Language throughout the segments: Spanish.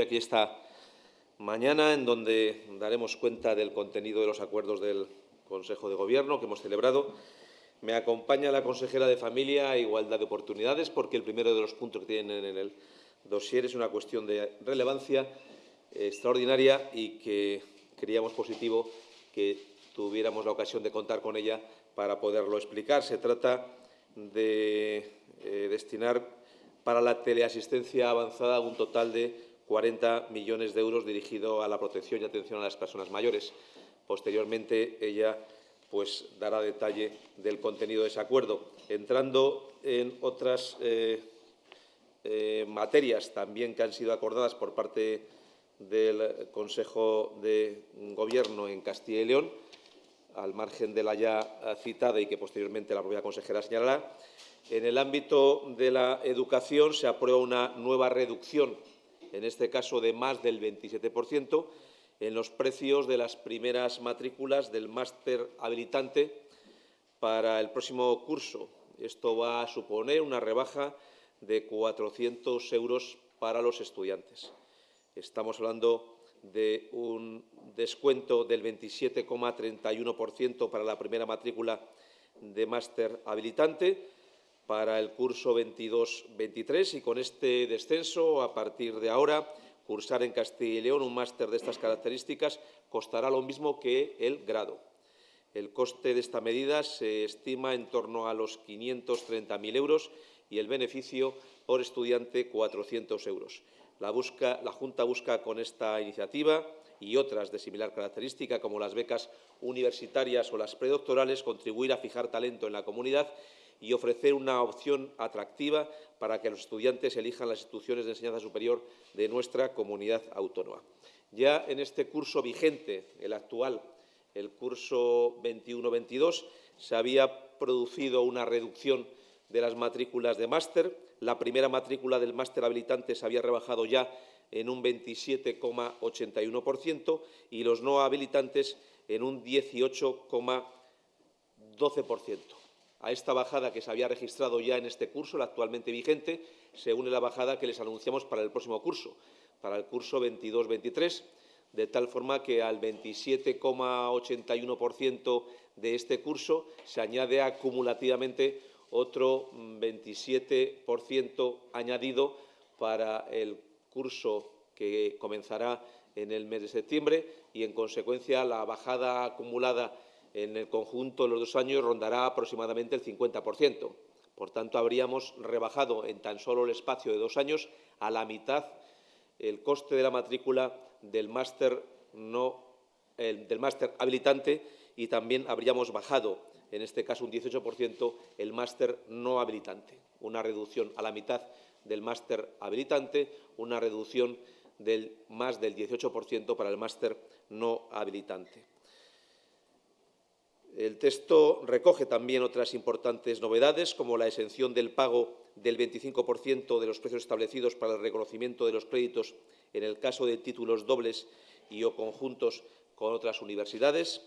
Aquí esta mañana, en donde daremos cuenta del contenido de los acuerdos del Consejo de Gobierno que hemos celebrado. Me acompaña la consejera de Familia e Igualdad de Oportunidades, porque el primero de los puntos que tienen en el dossier es una cuestión de relevancia extraordinaria y que creíamos positivo que tuviéramos la ocasión de contar con ella para poderlo explicar. Se trata de eh, destinar para la teleasistencia avanzada un total de 40 millones de euros dirigido a la protección y atención a las personas mayores. Posteriormente, ella pues, dará detalle del contenido de ese acuerdo. Entrando en otras eh, eh, materias también que han sido acordadas por parte del Consejo de Gobierno en Castilla y León, al margen de la ya citada y que posteriormente la propia consejera señalará, en el ámbito de la educación se aprueba una nueva reducción en este caso de más del 27%, en los precios de las primeras matrículas del máster habilitante para el próximo curso. Esto va a suponer una rebaja de 400 euros para los estudiantes. Estamos hablando de un descuento del 27,31% para la primera matrícula de máster habilitante para el curso 22-23 y con este descenso, a partir de ahora, cursar en Castilla y León un máster de estas características costará lo mismo que el grado. El coste de esta medida se estima en torno a los 530.000 euros y el beneficio por estudiante 400 euros. La, Junta busca con esta iniciativa y otras de similar característica, como las becas universitarias o las predoctorales, contribuir a fijar talento en la comunidad y ofrecer una opción atractiva para que los estudiantes elijan las instituciones de enseñanza superior de nuestra comunidad autónoma. Ya en este curso vigente, el actual, el curso 21-22, se había producido una reducción de las matrículas de máster. La primera matrícula del máster habilitante se había rebajado ya en un 27,81% y los no habilitantes en un 18,12%. A esta bajada que se había registrado ya en este curso, la actualmente vigente, se une la bajada que les anunciamos para el próximo curso, para el curso 22-23, de tal forma que al 27,81% de este curso se añade acumulativamente otro 27% añadido para el curso que comenzará en el mes de septiembre y, en consecuencia, la bajada acumulada en el conjunto de los dos años rondará aproximadamente el 50%. Por tanto, habríamos rebajado en tan solo el espacio de dos años a la mitad el coste de la matrícula del máster no, del máster habilitante y también habríamos bajado, en este caso un 18%, el máster no habilitante. Una reducción a la mitad del máster habilitante, una reducción del más del 18% para el máster no habilitante. El texto recoge también otras importantes novedades, como la exención del pago del 25% de los precios establecidos para el reconocimiento de los créditos en el caso de títulos dobles y o conjuntos con otras universidades.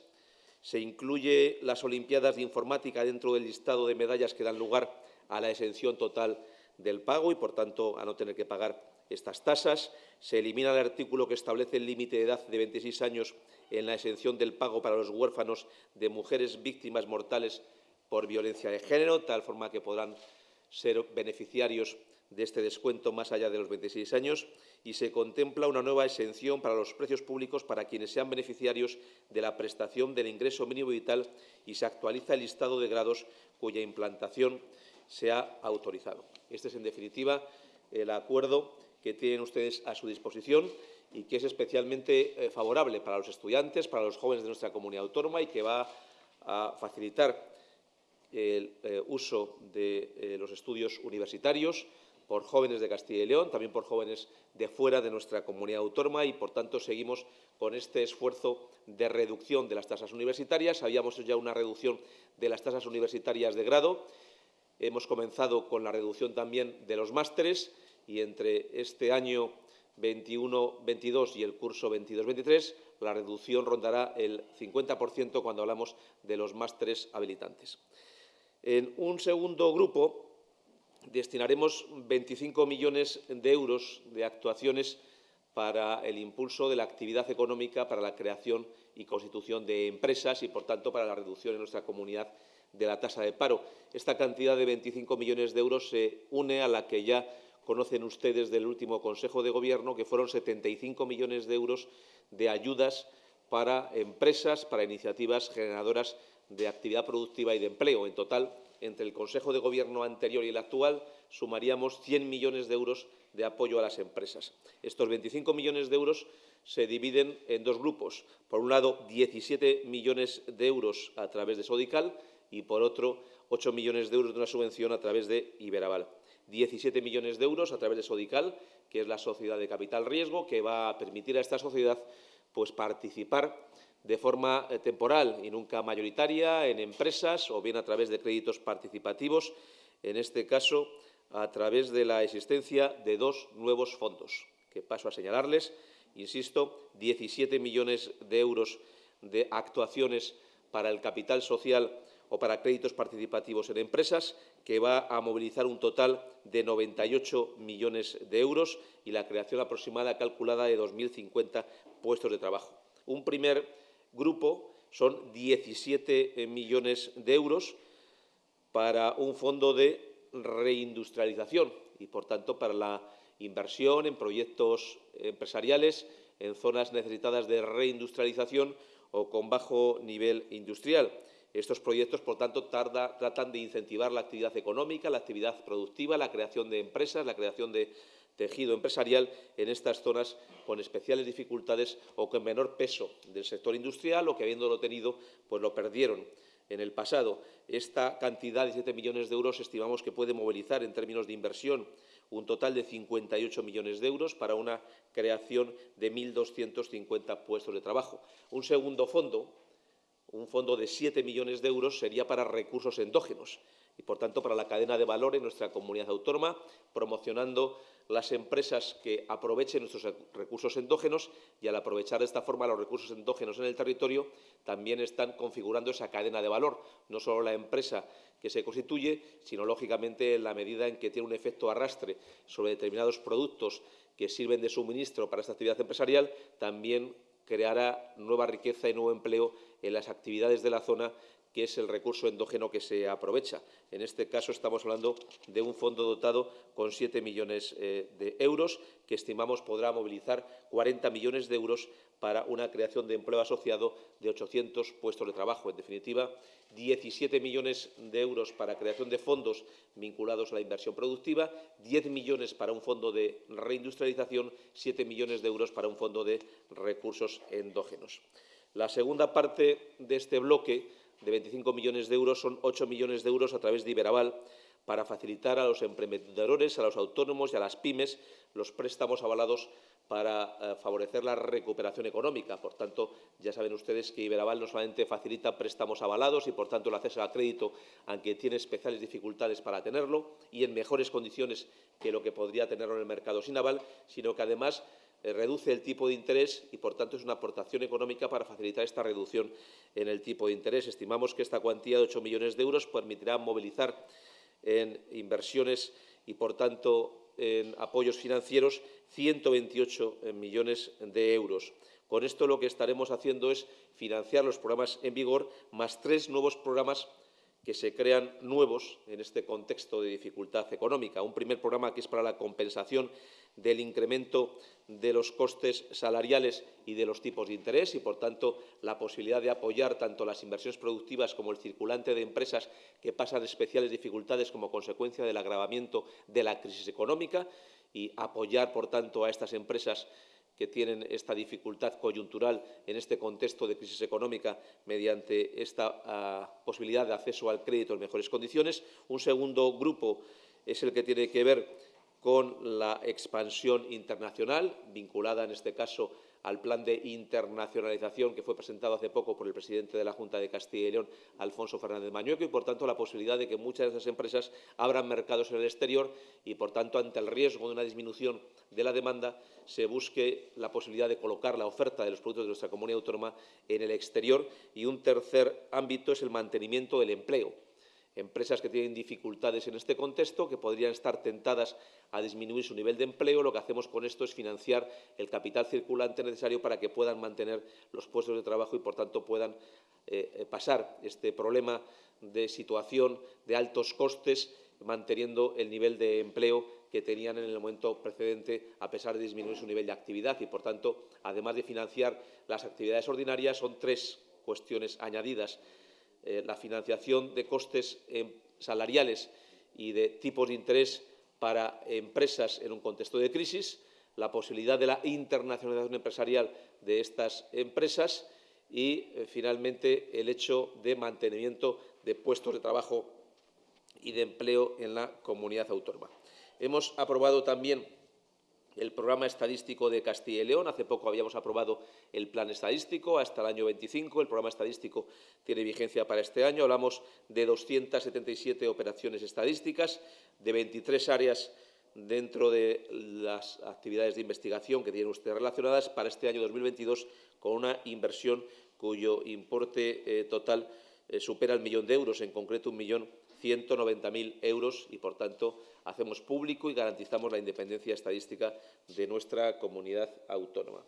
Se incluye las Olimpiadas de Informática dentro del listado de medallas que dan lugar a la exención total del pago y, por tanto, a no tener que pagar estas tasas. Se elimina el artículo que establece el límite de edad de 26 años en la exención del pago para los huérfanos de mujeres víctimas mortales por violencia de género, tal forma que podrán ser beneficiarios de este descuento más allá de los 26 años y se contempla una nueva exención para los precios públicos para quienes sean beneficiarios de la prestación del ingreso mínimo vital y se actualiza el listado de grados cuya implantación se ha autorizado. Este es, en definitiva, el acuerdo que tienen ustedes a su disposición y que es especialmente eh, favorable para los estudiantes, para los jóvenes de nuestra comunidad autónoma y que va a facilitar el eh, uso de eh, los estudios universitarios por jóvenes de Castilla y León, también por jóvenes de fuera de nuestra comunidad autónoma y, por tanto, seguimos con este esfuerzo de reducción de las tasas universitarias. Habíamos hecho ya una reducción de las tasas universitarias de grado. Hemos comenzado con la reducción también de los másteres y entre este año 21-22 y el curso 22-23, la reducción rondará el 50% cuando hablamos de los másteres habilitantes. En un segundo grupo destinaremos 25 millones de euros de actuaciones para el impulso de la actividad económica, para la creación y constitución de empresas y, por tanto, para la reducción en nuestra comunidad de la tasa de paro. Esta cantidad de 25 millones de euros se une a la que ya conocen ustedes del último Consejo de Gobierno, que fueron 75 millones de euros de ayudas para empresas, para iniciativas generadoras de actividad productiva y de empleo. En total, entre el Consejo de Gobierno anterior y el actual, sumaríamos 100 millones de euros de apoyo a las empresas. Estos 25 millones de euros se dividen en dos grupos. Por un lado, 17 millones de euros a través de Sodical y, por otro, 8 millones de euros de una subvención a través de Iberaval. 17 millones de euros a través de Sodical, que es la sociedad de capital riesgo, que va a permitir a esta sociedad pues, participar de forma eh, temporal y nunca mayoritaria en empresas o bien a través de créditos participativos, en este caso a través de la existencia de dos nuevos fondos, que paso a señalarles. Insisto, 17 millones de euros de actuaciones para el capital social o para créditos participativos en empresas, que va a movilizar un total de 98 millones de euros y la creación aproximada calculada de 2.050 puestos de trabajo. Un primer grupo son 17 millones de euros para un fondo de reindustrialización y, por tanto, para la inversión en proyectos empresariales en zonas necesitadas de reindustrialización o con bajo nivel industrial. Estos proyectos, por tanto, tratan de incentivar la actividad económica, la actividad productiva, la creación de empresas, la creación de tejido empresarial en estas zonas con especiales dificultades o con menor peso del sector industrial o que, habiéndolo tenido, pues lo perdieron en el pasado. Esta cantidad de 7 millones de euros estimamos que puede movilizar en términos de inversión un total de 58 millones de euros para una creación de 1.250 puestos de trabajo. Un segundo fondo, un fondo de 7 millones de euros sería para recursos endógenos y, por tanto, para la cadena de valor en nuestra comunidad autónoma, promocionando las empresas que aprovechen nuestros recursos endógenos y, al aprovechar de esta forma los recursos endógenos en el territorio, también están configurando esa cadena de valor, no solo la empresa que se constituye, sino, lógicamente, en la medida en que tiene un efecto arrastre sobre determinados productos que sirven de suministro para esta actividad empresarial, también creará nueva riqueza y nuevo empleo en las actividades de la zona que es el recurso endógeno que se aprovecha. En este caso estamos hablando de un fondo dotado con 7 millones eh, de euros que estimamos podrá movilizar 40 millones de euros para una creación de empleo asociado de 800 puestos de trabajo. En definitiva, 17 millones de euros para creación de fondos vinculados a la inversión productiva, 10 millones para un fondo de reindustrialización, 7 millones de euros para un fondo de recursos endógenos. La segunda parte de este bloque de 25 millones de euros son 8 millones de euros a través de Iberaval para facilitar a los emprendedores, a los autónomos y a las pymes los préstamos avalados para eh, favorecer la recuperación económica. Por tanto, ya saben ustedes que Iberaval no solamente facilita préstamos avalados y, por tanto, el acceso al crédito, aunque tiene especiales dificultades para tenerlo y en mejores condiciones que lo que podría tenerlo en el mercado sin aval, sino que además eh, reduce el tipo de interés y, por tanto, es una aportación económica para facilitar esta reducción en el tipo de interés. Estimamos que esta cuantía de 8 millones de euros permitirá movilizar en inversiones y, por tanto, en apoyos financieros 128 eh, millones de euros. Con esto lo que estaremos haciendo es financiar los programas en vigor más tres nuevos programas que se crean nuevos en este contexto de dificultad económica. Un primer programa que es para la compensación del incremento de los costes salariales y de los tipos de interés y, por tanto, la posibilidad de apoyar tanto las inversiones productivas como el circulante de empresas que pasan especiales dificultades como consecuencia del agravamiento de la crisis económica y apoyar, por tanto, a estas empresas que tienen esta dificultad coyuntural en este contexto de crisis económica mediante esta uh, posibilidad de acceso al crédito en mejores condiciones. Un segundo grupo es el que tiene que ver con la expansión internacional, vinculada en este caso al plan de internacionalización que fue presentado hace poco por el presidente de la Junta de Castilla y León, Alfonso Fernández Mañueco, y, por tanto, la posibilidad de que muchas de esas empresas abran mercados en el exterior y, por tanto, ante el riesgo de una disminución de la demanda, se busque la posibilidad de colocar la oferta de los productos de nuestra comunidad autónoma en el exterior. Y un tercer ámbito es el mantenimiento del empleo empresas que tienen dificultades en este contexto, que podrían estar tentadas a disminuir su nivel de empleo. Lo que hacemos con esto es financiar el capital circulante necesario para que puedan mantener los puestos de trabajo y, por tanto, puedan eh, eh, pasar este problema de situación de altos costes manteniendo el nivel de empleo que tenían en el momento precedente, a pesar de disminuir su nivel de actividad. Y, por tanto, además de financiar las actividades ordinarias, son tres cuestiones añadidas eh, la financiación de costes eh, salariales y de tipos de interés para empresas en un contexto de crisis, la posibilidad de la internacionalización empresarial de estas empresas y, eh, finalmente, el hecho de mantenimiento de puestos de trabajo y de empleo en la comunidad autónoma. Hemos aprobado también el programa estadístico de Castilla y León. Hace poco habíamos aprobado el plan estadístico hasta el año 25. El programa estadístico tiene vigencia para este año. Hablamos de 277 operaciones estadísticas, de 23 áreas dentro de las actividades de investigación que tienen ustedes relacionadas para este año 2022 con una inversión cuyo importe eh, total eh, supera el millón de euros, en concreto un millón 190.000 euros y, por tanto, hacemos público y garantizamos la independencia estadística de nuestra comunidad autónoma.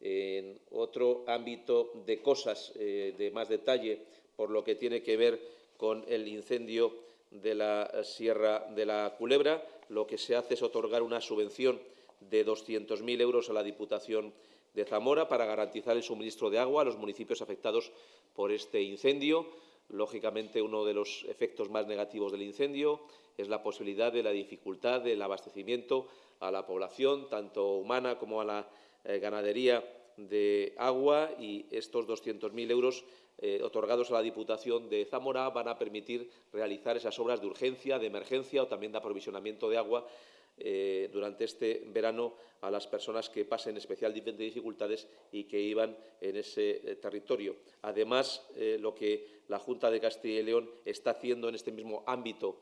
En otro ámbito de cosas eh, de más detalle, por lo que tiene que ver con el incendio de la Sierra de la Culebra, lo que se hace es otorgar una subvención de 200.000 euros a la Diputación de Zamora para garantizar el suministro de agua a los municipios afectados por este incendio. Lógicamente, uno de los efectos más negativos del incendio es la posibilidad de la dificultad del abastecimiento a la población, tanto humana como a la eh, ganadería de agua y estos 200.000 euros eh, otorgados a la Diputación de Zamora van a permitir realizar esas obras de urgencia, de emergencia o también de aprovisionamiento de agua eh, durante este verano a las personas que pasen especial dificultades y que iban en ese territorio. Además, lo que la Junta de Castilla y León está haciendo en este mismo ámbito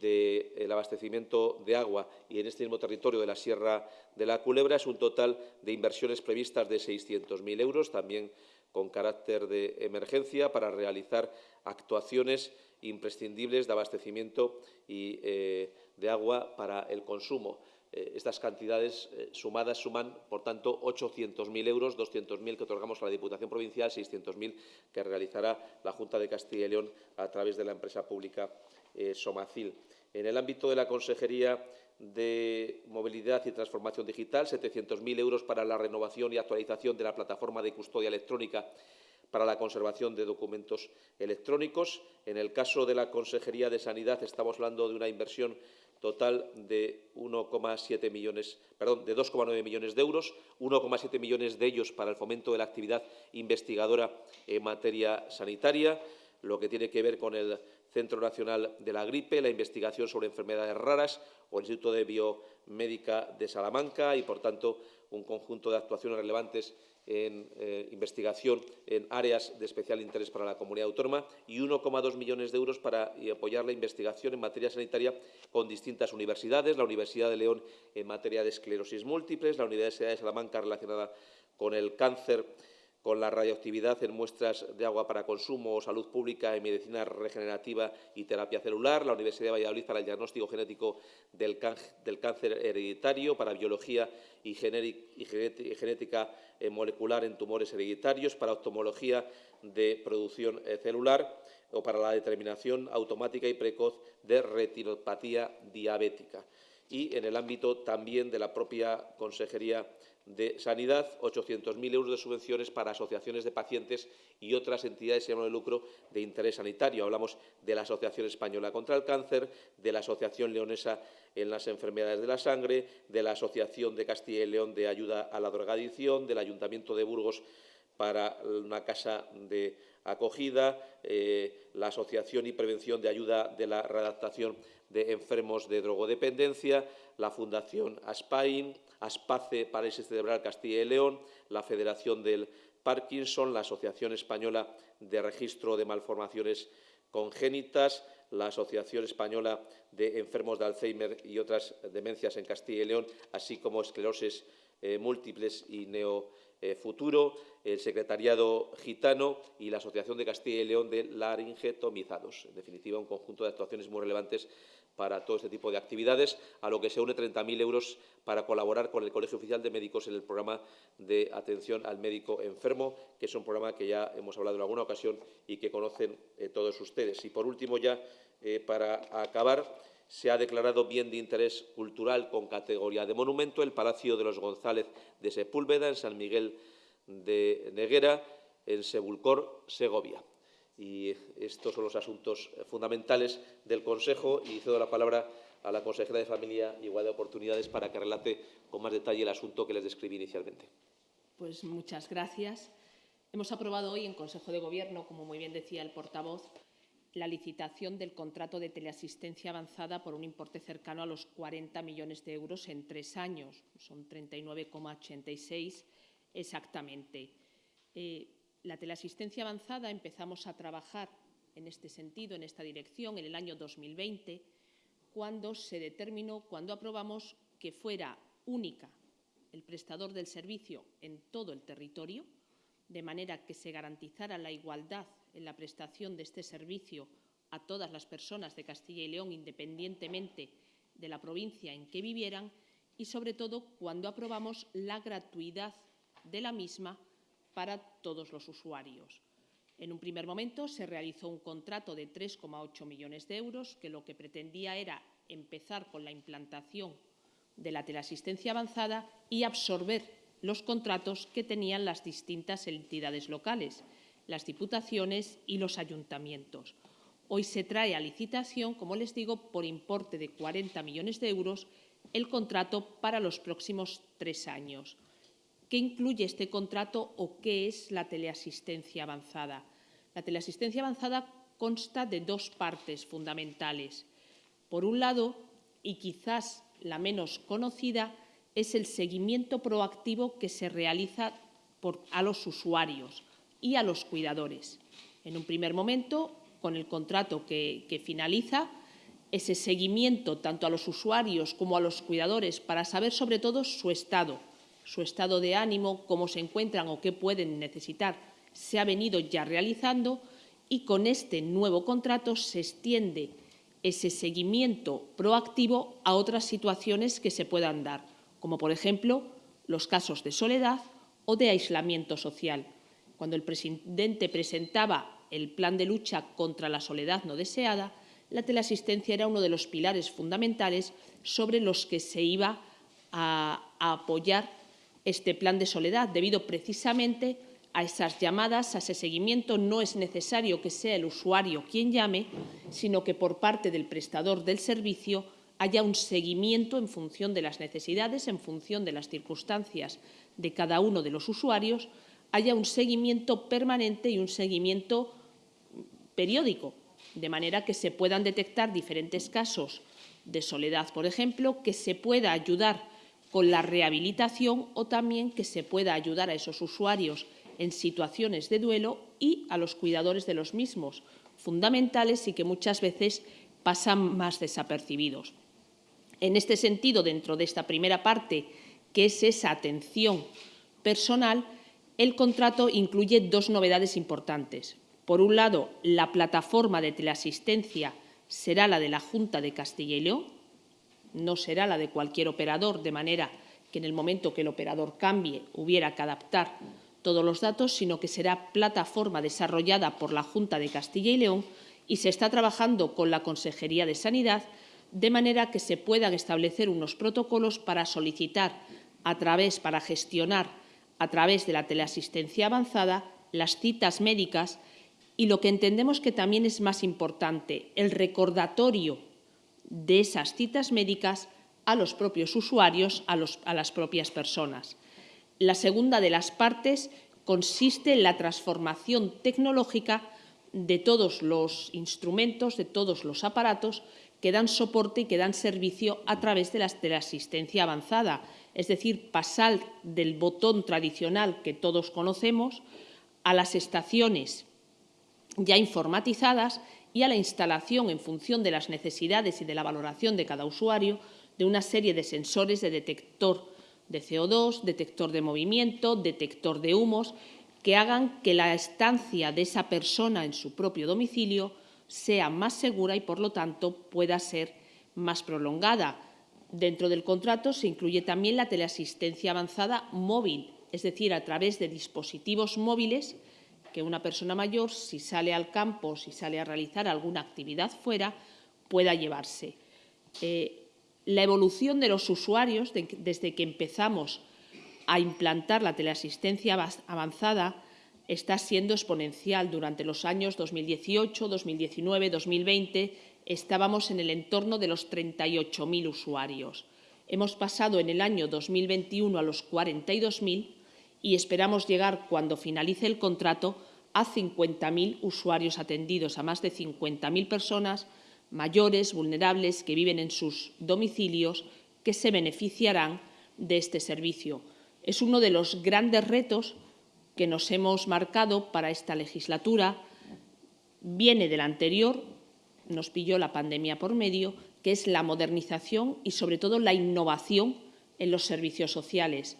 del abastecimiento de agua y en este mismo territorio de la Sierra de la Culebra es un total de inversiones previstas de 600.000 euros, también con carácter de emergencia, para realizar actuaciones imprescindibles de abastecimiento y de agua para el consumo. Eh, estas cantidades eh, sumadas suman, por tanto, 800.000 euros, 200.000 que otorgamos a la Diputación Provincial, 600.000 que realizará la Junta de Castilla y León a través de la empresa pública eh, Somacil. En el ámbito de la Consejería de Movilidad y Transformación Digital, 700.000 euros para la renovación y actualización de la plataforma de custodia electrónica para la conservación de documentos electrónicos. En el caso de la Consejería de Sanidad estamos hablando de una inversión total de 1,7 millones, perdón, de 2,9 millones de euros, 1,7 millones de ellos para el fomento de la actividad investigadora en materia sanitaria, lo que tiene que ver con el Centro Nacional de la Gripe, la investigación sobre enfermedades raras o el Instituto de Biomédica de Salamanca y, por tanto, un conjunto de actuaciones relevantes en eh, investigación en áreas de especial interés para la comunidad autónoma y 1,2 millones de euros para apoyar la investigación en materia sanitaria con distintas universidades, la Universidad de León en materia de esclerosis múltiples, la Universidad de Salamanca relacionada con el cáncer con la radioactividad en muestras de agua para consumo, salud pública en medicina regenerativa y terapia celular, la Universidad de Valladolid para el diagnóstico genético del, cáncer hereditario, para biología y, genética eh, molecular en tumores hereditarios, para oftalmología de producción eh, celular o para la determinación automática y precoz de retinopatía diabética. Y en el ámbito también de la propia Consejería de Sanidad, 800.000 euros de subvenciones para asociaciones de pacientes y otras entidades sin de lucro de interés sanitario. Hablamos de la Asociación Española contra el Cáncer, de la Asociación Leonesa en las Enfermedades de la Sangre, de la Asociación de Castilla y León de Ayuda a la Drogadicción, del Ayuntamiento de Burgos para una casa de acogida, eh, la Asociación y Prevención de Ayuda de la Readaptación de Enfermos de Drogodependencia, la Fundación ASPAIN, ASPACE Parálisis Cerebral Castilla y León, la Federación del Parkinson, la Asociación Española de Registro de Malformaciones Congénitas, la Asociación Española de Enfermos de Alzheimer y otras demencias en Castilla y León, así como esclerosis eh, múltiples y Neo Futuro, el Secretariado Gitano y la Asociación de Castilla y León de Laringetomizados. En definitiva, un conjunto de actuaciones muy relevantes para todo este tipo de actividades, a lo que se une 30.000 euros para colaborar con el Colegio Oficial de Médicos en el programa de atención al médico enfermo, que es un programa que ya hemos hablado en alguna ocasión y que conocen eh, todos ustedes. Y, por último, ya eh, para acabar, se ha declarado bien de interés cultural con categoría de monumento el Palacio de los González de Sepúlveda, en San Miguel de Neguera, en Sebulcor, Segovia. Y estos son los asuntos fundamentales del Consejo y cedo la palabra a la consejera de Familia y Igualdad de Oportunidades para que relate con más detalle el asunto que les describí inicialmente. Pues muchas gracias. Hemos aprobado hoy en Consejo de Gobierno, como muy bien decía el portavoz, la licitación del contrato de teleasistencia avanzada por un importe cercano a los 40 millones de euros en tres años. Son 39,86 exactamente. Eh, la teleasistencia avanzada empezamos a trabajar en este sentido, en esta dirección, en el año 2020, cuando se determinó, cuando aprobamos que fuera única el prestador del servicio en todo el territorio, de manera que se garantizara la igualdad en la prestación de este servicio a todas las personas de Castilla y León, independientemente de la provincia en que vivieran, y sobre todo cuando aprobamos la gratuidad de la misma para todos los usuarios. En un primer momento se realizó un contrato de 3,8 millones de euros que lo que pretendía era empezar con la implantación de la teleasistencia avanzada y absorber los contratos que tenían las distintas entidades locales, las diputaciones y los ayuntamientos. Hoy se trae a licitación, como les digo, por importe de 40 millones de euros el contrato para los próximos tres años. ¿Qué incluye este contrato o qué es la teleasistencia avanzada? La teleasistencia avanzada consta de dos partes fundamentales. Por un lado, y quizás la menos conocida, es el seguimiento proactivo que se realiza a los usuarios y a los cuidadores. En un primer momento, con el contrato que, finaliza, ese seguimiento tanto a los usuarios como a los cuidadores para saber sobre todo su estado, su estado de ánimo, cómo se encuentran o qué pueden necesitar, se ha venido ya realizando y con este nuevo contrato se extiende ese seguimiento proactivo a otras situaciones que se puedan dar, como por ejemplo los casos de soledad o de aislamiento social. Cuando el presidente presentaba el plan de lucha contra la soledad no deseada, la teleasistencia era uno de los pilares fundamentales sobre los que se iba a, apoyar este plan de soledad, debido precisamente a esas llamadas, a ese seguimiento, no es necesario que sea el usuario quien llame, sino que por parte del prestador del servicio haya un seguimiento en función de las necesidades, en función de las circunstancias de cada uno de los usuarios, haya un seguimiento permanente y un seguimiento periódico, de manera que se puedan detectar diferentes casos de soledad, por ejemplo, que se pueda ayudar con la rehabilitación o también que se pueda ayudar a esos usuarios en situaciones de duelo y a los cuidadores de los mismos, fundamentales y que muchas veces pasan más desapercibidos. En este sentido, dentro de esta primera parte, que es esa atención personal, el contrato incluye dos novedades importantes. Por un lado, la plataforma de teleasistencia será la de la Junta de Castilla y León, no será la de cualquier operador, de manera que en el momento que el operador cambie hubiera que adaptar todos los datos, sino que será plataforma desarrollada por la Junta de Castilla y León y se está trabajando con la Consejería de Sanidad de manera que se puedan establecer unos protocolos para solicitar a través, para gestionar a través de la teleasistencia avanzada las citas médicas y lo que entendemos que también es más importante, el recordatorio de esas citas médicas a los propios usuarios, a, las propias personas. La segunda de las partes consiste en la transformación tecnológica de todos los instrumentos, de todos los aparatos que dan soporte y que dan servicio a través de la, asistencia avanzada, es decir, pasar del botón tradicional que todos conocemos a las estaciones ya informatizadas y a la instalación, en función de las necesidades y de la valoración de cada usuario, de una serie de sensores de detector de CO2, detector de movimiento, detector de humos, que hagan que la estancia de esa persona en su propio domicilio sea más segura y, por lo tanto, pueda ser más prolongada. Dentro del contrato se incluye también la teleasistencia avanzada móvil, es decir, a través de dispositivos móviles que una persona mayor, si sale al campo, si sale a realizar alguna actividad fuera, pueda llevarse. Eh, la evolución de los usuarios desde que empezamos a implantar la teleasistencia avanzada está siendo exponencial. Durante los años 2018, 2019, 2020 estábamos en el entorno de los 38.000 usuarios. Hemos pasado en el año 2021 a los 42.000 y esperamos llegar, cuando finalice el contrato, a 50.000 usuarios atendidos, a más de 50.000 personas mayores, vulnerables, que viven en sus domicilios, que se beneficiarán de este servicio. Es uno de los grandes retos que nos hemos marcado para esta legislatura. Viene del anterior, nos pilló la pandemia por medio, que es la modernización y, sobre todo, la innovación en los servicios sociales.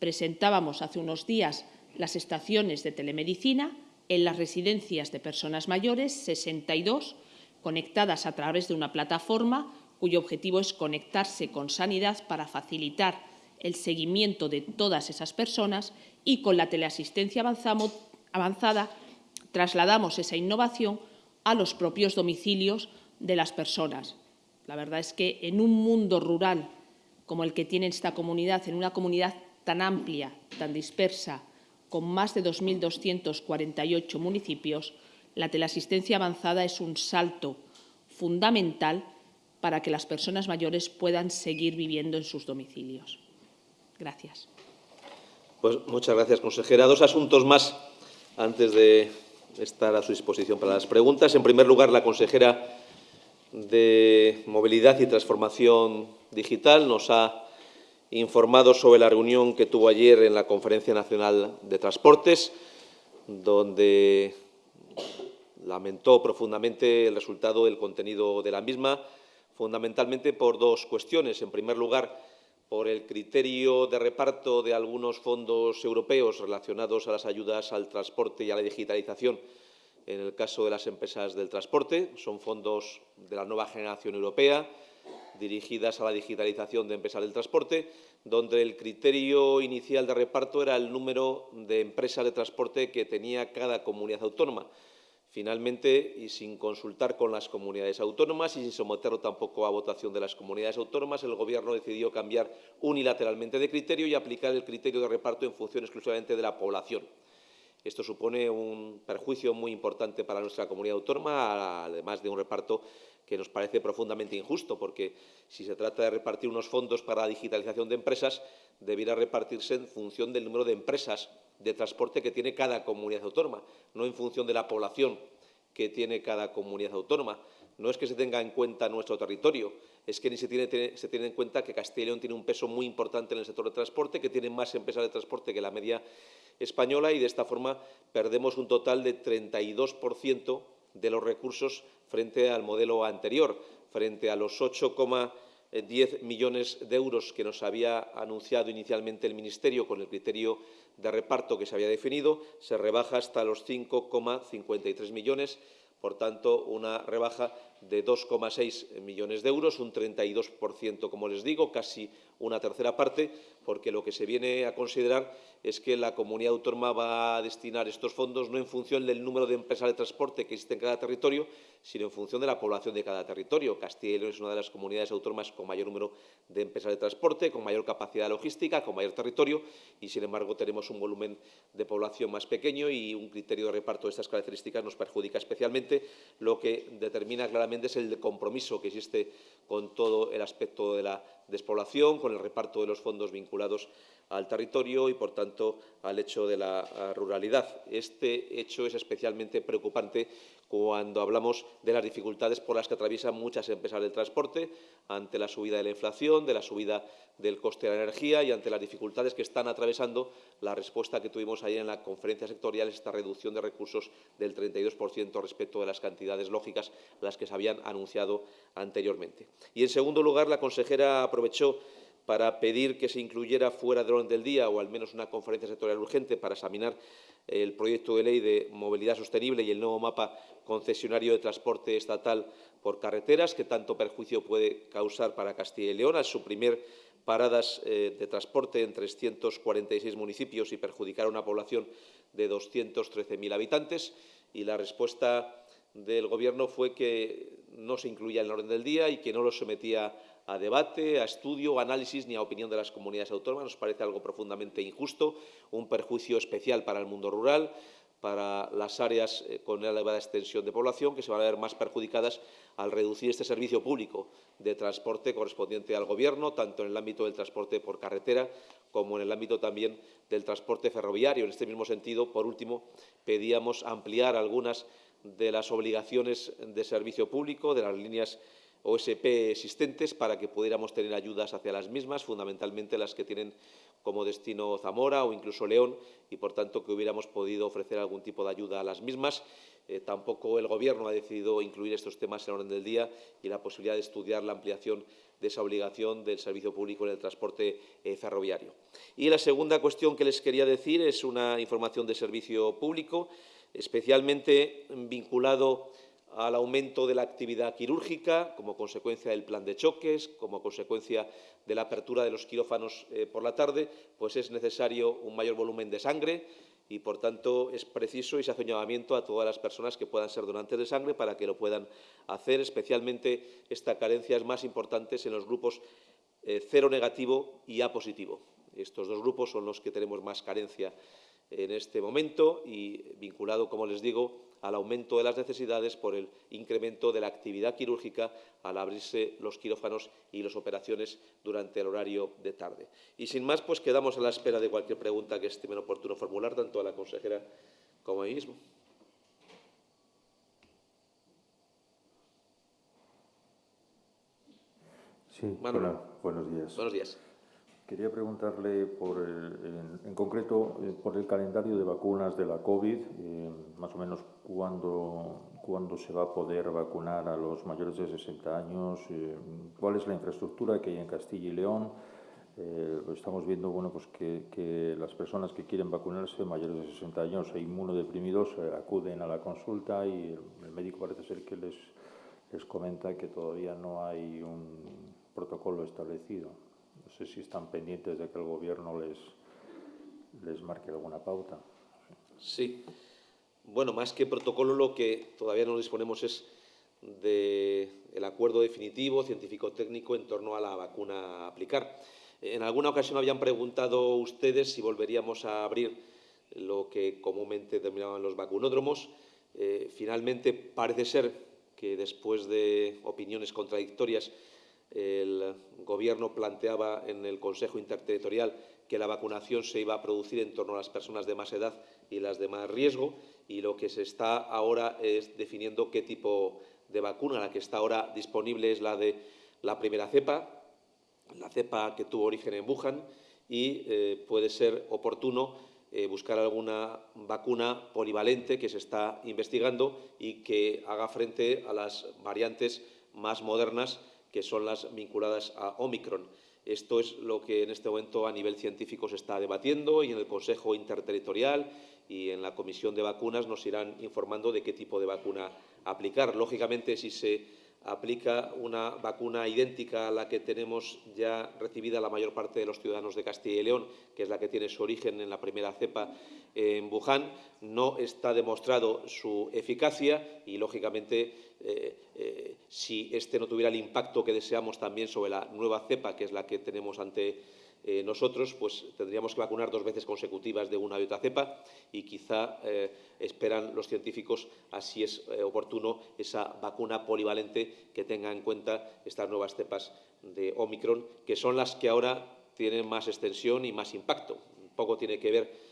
Presentábamos hace unos días las estaciones de telemedicina en las residencias de personas mayores, 62, conectadas a través de una plataforma cuyo objetivo es conectarse con sanidad para facilitar el seguimiento de todas esas personas y con la teleasistencia avanzada trasladamos esa innovación a los propios domicilios de las personas. La verdad es que en un mundo rural como el que tiene esta comunidad, en una comunidad tan amplia, tan dispersa, con más de 2.248 municipios, la teleasistencia avanzada es un salto fundamental para que las personas mayores puedan seguir viviendo en sus domicilios. Gracias. Pues muchas gracias, consejera. Dos asuntos más antes de estar a su disposición para las preguntas. En primer lugar, la consejera de Movilidad y Transformación Digital nos ha informado sobre la reunión que tuvo ayer en la Conferencia Nacional de Transportes, donde lamentó profundamente el resultado del contenido de la misma, fundamentalmente por dos cuestiones. En primer lugar, por el criterio de reparto de algunos fondos europeos relacionados a las ayudas al transporte y a la digitalización en el caso de las empresas del transporte. Son fondos de la nueva generación europea dirigidas a la digitalización de empresas del transporte, donde el criterio inicial de reparto era el número de empresas de transporte que tenía cada comunidad autónoma. Finalmente, y sin consultar con las comunidades autónomas y sin someterlo tampoco a votación de las comunidades autónomas, el Gobierno decidió cambiar unilateralmente de criterio y aplicar el criterio de reparto en función exclusivamente de la población. Esto supone un perjuicio muy importante para nuestra comunidad autónoma, además de un reparto que nos parece profundamente injusto, porque si se trata de repartir unos fondos para la digitalización de empresas, debiera repartirse en función del número de empresas de transporte que tiene cada comunidad autónoma, no en función de la población que tiene cada comunidad autónoma. No es que se tenga en cuenta nuestro territorio, es que ni se tiene, se tiene en cuenta que Castilla y León tiene un peso muy importante en el sector de transporte, que tiene más empresas de transporte que la media española y de esta forma perdemos un total de 32% de los recursos frente al modelo anterior, frente a los 8,10 millones de euros que nos había anunciado inicialmente el Ministerio con el criterio de reparto que se había definido, se rebaja hasta los 5,53 millones. Por tanto, una rebaja de 2,6 millones de euros, un 32%, como les digo, casi una tercera parte, porque lo que se viene a considerar es que la comunidad autónoma va a destinar estos fondos no en función del número de empresas de transporte que existe en cada territorio, sino en función de la población de cada territorio. Castilla y León es una de las comunidades autónomas con mayor número de empresas de transporte, con mayor capacidad logística, con mayor territorio y, sin embargo, tenemos un volumen de población más pequeño y un criterio de reparto de estas características nos perjudica especialmente. Lo que determina claramente es el compromiso que existe con todo el aspecto de la despoblación, con el reparto de los fondos vinculados al territorio y, por tanto, al hecho de la ruralidad. Este hecho es especialmente preocupante cuando hablamos de las dificultades por las que atraviesan muchas empresas del transporte ante la subida de la inflación, de la subida del coste de la energía y ante las dificultades que están atravesando la respuesta que tuvimos ayer en la conferencia sectorial, esta reducción de recursos del 32% respecto de las cantidades lógicas las que se habían anunciado anteriormente. Y, en segundo lugar, la consejera aprovechó para pedir que se incluyera fuera del orden del día o al menos una conferencia sectorial urgente para examinar el proyecto de ley de movilidad sostenible y el nuevo mapa concesionario de transporte estatal por carreteras, que tanto perjuicio puede causar para Castilla y León al suprimir paradas eh, de transporte en 346 municipios y perjudicar a una población de 213.000 habitantes. Y la respuesta del Gobierno fue que no se incluía en el orden del día y que no lo sometía a debate, a estudio, a análisis ni a opinión de las comunidades autónomas. Nos parece algo profundamente injusto, un perjuicio especial para el mundo rural, para las áreas eh, con elevada extensión de población, que se van a ver más perjudicadas al reducir este servicio público de transporte correspondiente al Gobierno, tanto en el ámbito del transporte por carretera como en el ámbito también del transporte ferroviario. En este mismo sentido, por último, pedíamos ampliar algunas de las obligaciones de servicio público de las líneas OSP existentes para que pudiéramos tener ayudas hacia las mismas, fundamentalmente las que tienen como destino Zamora o incluso León, y por tanto que hubiéramos podido ofrecer algún tipo de ayuda a las mismas. Eh, tampoco el Gobierno ha decidido incluir estos temas en el orden del día y la posibilidad de estudiar la ampliación de esa obligación del servicio público en el transporte eh, ferroviario. Y la segunda cuestión que les quería decir es una información de servicio público, especialmente vinculado al aumento de la actividad quirúrgica como consecuencia del plan de choques, como consecuencia de la apertura de los quirófanos eh, por la tarde, pues es necesario un mayor volumen de sangre y, por tanto, es preciso y se hace un llamamiento a todas las personas que puedan ser donantes de sangre para que lo puedan hacer. Especialmente esta carencia es más importante en los grupos eh, cero negativo y A positivo. Estos dos grupos son los que tenemos más carencia en este momento y vinculado, como les digo, al aumento de las necesidades por el incremento de la actividad quirúrgica al abrirse los quirófanos y las operaciones durante el horario de tarde. Y sin más, pues quedamos a la espera de cualquier pregunta que estime oportuno formular, tanto a la consejera como a mí mismo. Sí, buenos días. Buenos días. Quería preguntarle en, concreto eh, por el calendario de vacunas de la COVID, eh, más o menos cuándo, se va a poder vacunar a los mayores de 60 años, eh, cuál es la infraestructura que hay en Castilla y León. estamos viendo bueno, pues que, que, las personas que quieren vacunarse mayores de 60 años e inmunodeprimidos acuden a la consulta y el, médico parece ser que les, les comenta que todavía no hay un protocolo establecido. Sé si están pendientes de que el Gobierno les, les marque alguna pauta. Sí. Bueno, más que protocolo, lo que todavía no disponemos es del acuerdo definitivo científico-técnico en torno a la vacuna a aplicar. En alguna ocasión habían preguntado ustedes si volveríamos a abrir lo que comúnmente denominaban los vacunódromos. Eh, finalmente, parece ser que después de opiniones contradictorias el Gobierno planteaba en el Consejo Interterritorial que la vacunación se iba a producir en torno a las personas de más edad y las de más riesgo y lo que se está ahora es definiendo qué tipo de vacuna. La que está ahora disponible es la de la primera cepa, la cepa que tuvo origen en Wuhan y eh, puede ser oportuno eh, buscar alguna vacuna polivalente que se está investigando y que haga frente a las variantes más modernas que son las vinculadas a Omicron. Esto es lo que en este momento a nivel científico se está debatiendo y en el Consejo Interterritorial y en la Comisión de Vacunas nos irán informando de qué tipo de vacuna aplicar. Lógicamente, si se aplica una vacuna idéntica a la que tenemos ya recibida la mayor parte de los ciudadanos de Castilla y León, que es la que tiene su origen en la primera cepa en Wuhan, no está demostrado su eficacia y, lógicamente, eh, eh, si este no tuviera el impacto que deseamos también sobre la nueva cepa, que es la que tenemos ante eh, nosotros pues tendríamos que vacunar dos veces consecutivas de una y otra cepa y quizá esperan los científicos, así es oportuno, esa vacuna polivalente que tenga en cuenta estas nuevas cepas de Omicron, que son las que ahora tienen más extensión y más impacto. Poco tiene que ver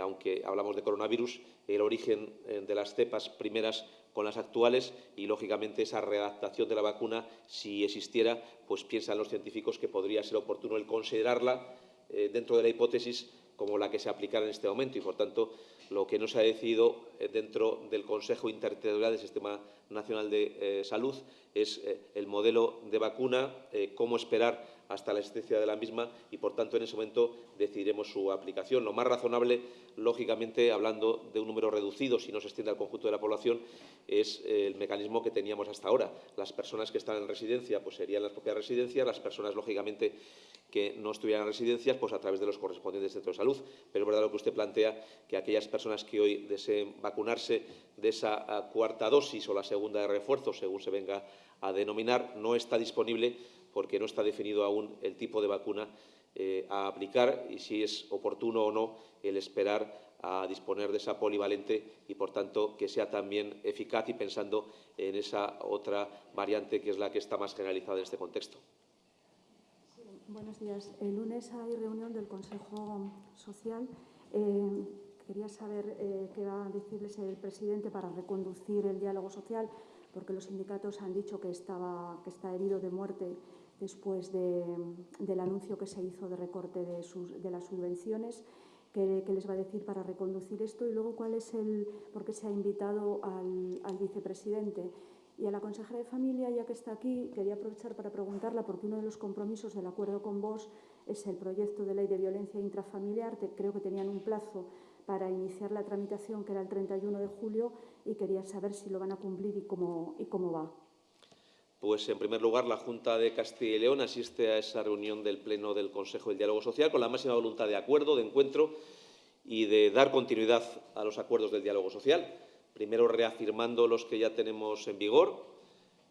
aunque hablamos de coronavirus, el origen de las cepas primeras con las actuales y, lógicamente, esa readaptación de la vacuna, si existiera, pues piensan los científicos que podría ser oportuno el considerarla eh, dentro de la hipótesis como la que se aplicara en este momento. Y, por tanto, lo que no se ha decidido eh, dentro del Consejo Interterritorial del Sistema Nacional de eh, Salud es el modelo de vacuna, cómo esperar hasta la existencia de la misma y, por tanto, en ese momento decidiremos su aplicación. Lo más razonable, lógicamente, hablando de un número reducido, si no se extiende al conjunto de la población, es el mecanismo que teníamos hasta ahora. Las personas que están en residencia pues serían las propias residencias, las personas, lógicamente, que no estuvieran en residencias, pues a través de los correspondientes centros de salud. Pero es verdad lo que usted plantea, que aquellas personas que hoy deseen vacunarse de esa cuarta dosis o la segunda de refuerzo, según se venga a denominar, no está disponible porque no está definido aún el tipo de vacuna eh, a aplicar y si es oportuno o no el esperar a disponer de esa polivalente y, por tanto, que sea también eficaz y pensando en esa otra variante que es la que está más generalizada en este contexto. buenos días. El lunes hay reunión del Consejo Social. Eh, quería saber eh, qué va a decirles el presidente para reconducir el diálogo social porque los sindicatos han dicho que, estaba, que está herido de muerte después del anuncio que se hizo de recorte de, sus, de las subvenciones. ¿Qué, les va a decir para reconducir esto? Y luego, ¿cuál es el, por qué se ha invitado al, al vicepresidente? Y a la consejera de Familia, ya que está aquí, quería aprovechar para preguntarla, porque uno de los compromisos del acuerdo con vos es el proyecto de ley de violencia intrafamiliar. Creo que tenían un plazo para iniciar la tramitación, que era el 31 de julio, y quería saber si lo van a cumplir y cómo, y cómo va. Pues, en primer lugar, la Junta de Castilla y León asiste a esa reunión del Pleno del Consejo del Diálogo Social con la máxima voluntad de acuerdo, de encuentro y de dar continuidad a los acuerdos del diálogo social. Primero, reafirmando los que ya tenemos en vigor,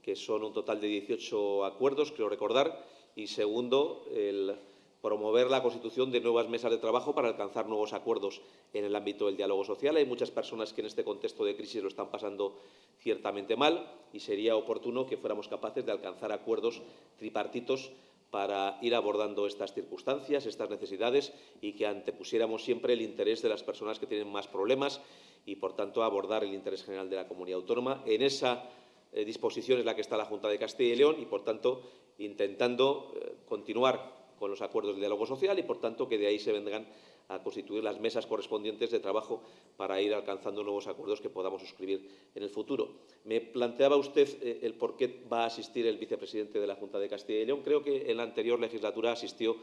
que son un total de 18 acuerdos, creo recordar, y segundo, el promover la constitución de nuevas mesas de trabajo para alcanzar nuevos acuerdos en el ámbito del diálogo social. Hay muchas personas que en este contexto de crisis lo están pasando ciertamente mal y sería oportuno que fuéramos capaces de alcanzar acuerdos tripartitos para ir abordando estas circunstancias, estas necesidades y que antepusiéramos siempre el interés de las personas que tienen más problemas y, por tanto, abordar el interés general de la comunidad autónoma. En esa eh, disposición es la que está la Junta de Castilla y León y, por tanto, intentando eh, continuar con los acuerdos de diálogo social y, por tanto, que de ahí se vendrán a constituir las mesas correspondientes de trabajo para ir alcanzando nuevos acuerdos que podamos suscribir en el futuro. Me planteaba usted eh, el por qué va a asistir el vicepresidente de la Junta de Castilla y León. Creo que en la anterior legislatura asistió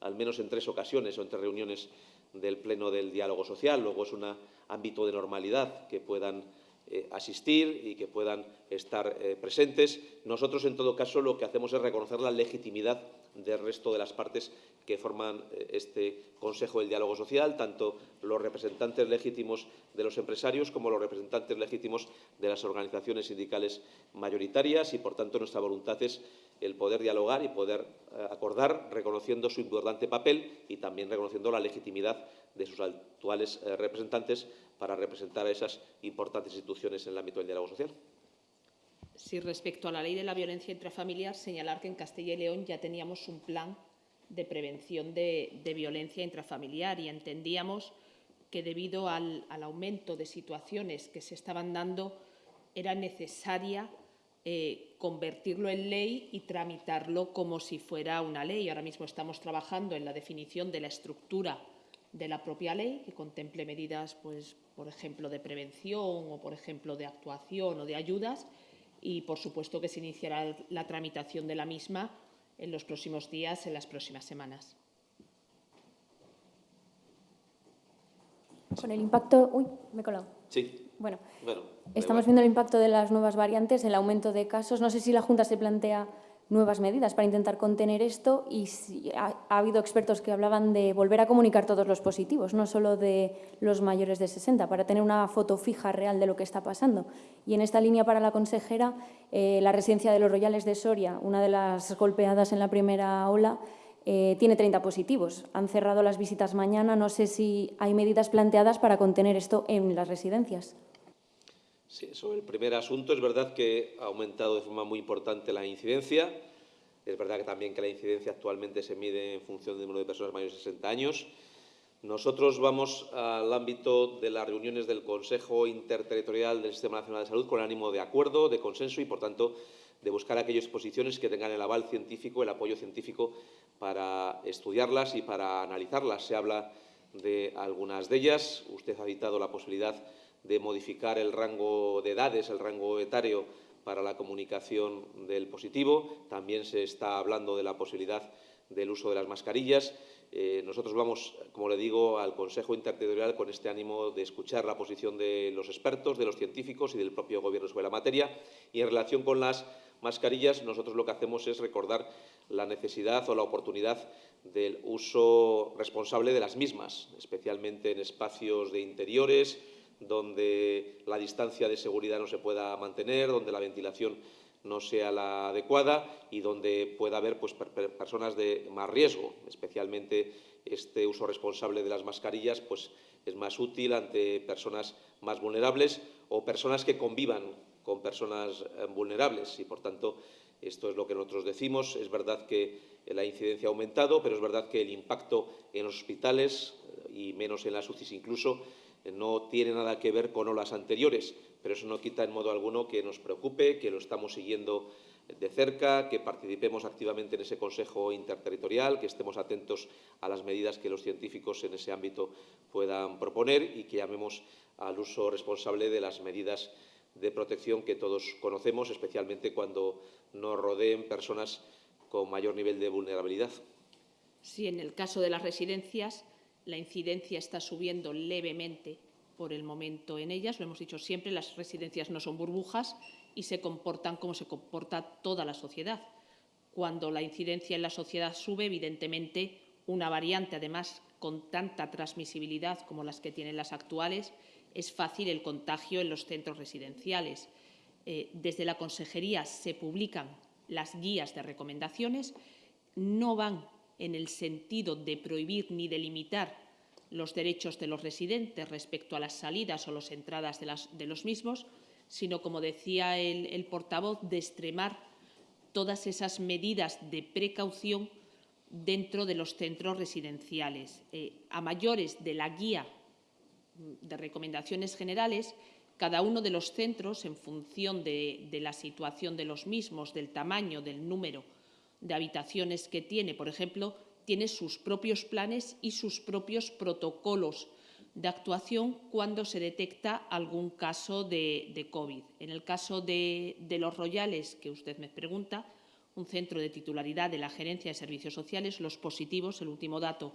al menos en tres ocasiones o en tres reuniones del Pleno del Diálogo Social. Luego es un ámbito de normalidad que puedan eh, asistir y que puedan estar eh, presentes. Nosotros, en todo caso, lo que hacemos es reconocer la legitimidad del resto de las partes que forman eh, este Consejo del Diálogo Social, tanto los representantes legítimos de los empresarios como los representantes legítimos de las organizaciones sindicales mayoritarias y, por tanto, nuestra voluntad es el poder dialogar y poder eh, acordar, reconociendo su importante papel y también reconociendo la legitimidad de sus actuales eh, representantes para representar a esas importantes instituciones en el ámbito del diálogo social. Sí, respecto a la ley de la violencia intrafamiliar, señalar que en Castilla y León ya teníamos un plan de prevención de, violencia intrafamiliar y entendíamos que debido al, aumento de situaciones que se estaban dando era necesaria eh, convertirlo en ley y tramitarlo como si fuera una ley. Ahora mismo estamos trabajando en la definición de la estructura de la propia ley, que contemple medidas, pues, por ejemplo, de prevención o, por ejemplo, de actuación o de ayudas, y, por supuesto, que se iniciará la tramitación de la misma en los próximos días, en las próximas semanas. Con el impacto... Uy, me he colado. Sí. Bueno, estamos viendo el impacto de las nuevas variantes, el aumento de casos. No sé si la Junta se plantea nuevas medidas para intentar contener esto y ha, habido expertos que hablaban de volver a comunicar todos los positivos, no solo de los mayores de 60, para tener una foto fija real de lo que está pasando. Y en esta línea para la consejera, eh, la residencia de los Royales de Soria, una de las golpeadas en la primera ola, eh, tiene 30 positivos. Han cerrado las visitas mañana. No sé si hay medidas planteadas para contener esto en las residencias. Sí, sobre el primer asunto es verdad que ha aumentado de forma muy importante la incidencia. Es verdad que también que la incidencia actualmente se mide en función del número de personas mayores de 60 años. Nosotros vamos al ámbito de las reuniones del Consejo Interterritorial del Sistema Nacional de Salud con ánimo de acuerdo, de consenso y, por tanto, de buscar aquellas posiciones que tengan el aval científico, el apoyo científico para estudiarlas y para analizarlas. Se habla de algunas de ellas. Usted ha citado la posibilidad de modificar el rango de edades, el rango etario para la comunicación del positivo. También se está hablando de la posibilidad del uso de las mascarillas. Eh, nosotros vamos, como le digo, al Consejo Interterritorial con este ánimo de escuchar la posición de los expertos, de los científicos y del propio Gobierno sobre la materia. Y en relación con las mascarillas, nosotros lo que hacemos es recordar la necesidad o la oportunidad del uso responsable de las mismas, especialmente en espacios de interiores, donde la distancia de seguridad no se pueda mantener, donde la ventilación no sea la adecuada y donde pueda haber pues, personas de más riesgo. Especialmente este uso responsable de las mascarillas pues, es más útil ante personas más vulnerables o personas que convivan con personas eh, vulnerables y, por tanto, esto es lo que nosotros decimos. Es verdad que la incidencia ha aumentado, pero es verdad que el impacto en los hospitales y menos en las UCIs incluso no tiene nada que ver con olas anteriores, pero eso no quita en modo alguno que nos preocupe, que lo estamos siguiendo de cerca, que participemos activamente en ese Consejo Interterritorial, que estemos atentos a las medidas que los científicos en ese ámbito puedan proponer y que llamemos al uso responsable de las medidas de protección que todos conocemos, especialmente cuando nos rodeen personas con mayor nivel de vulnerabilidad. Sí, en el caso de las residencias, la incidencia está subiendo levemente por el momento en ellas. Lo hemos dicho siempre, las residencias no son burbujas y se comportan como se comporta toda la sociedad. Cuando la incidencia en la sociedad sube, evidentemente, una variante, además, con tanta transmisibilidad como las que tienen las actuales, es fácil el contagio en los centros residenciales. Eh, desde la Consejería se publican las guías de recomendaciones, no van en el sentido de prohibir ni de limitar los derechos de los residentes respecto a las salidas o las entradas de, los mismos, sino, como decía el, portavoz, de extremar todas esas medidas de precaución dentro de los centros residenciales. Eh, a mayores de la guía de recomendaciones generales, cada uno de los centros, en función de la situación de los mismos, del tamaño, del número de habitaciones que tiene, por ejemplo, tiene sus propios planes y sus propios protocolos de actuación cuando se detecta algún caso de, COVID. En el caso de, los Royales, que usted me pregunta, un centro de titularidad de la Gerencia de Servicios Sociales, los positivos, el último dato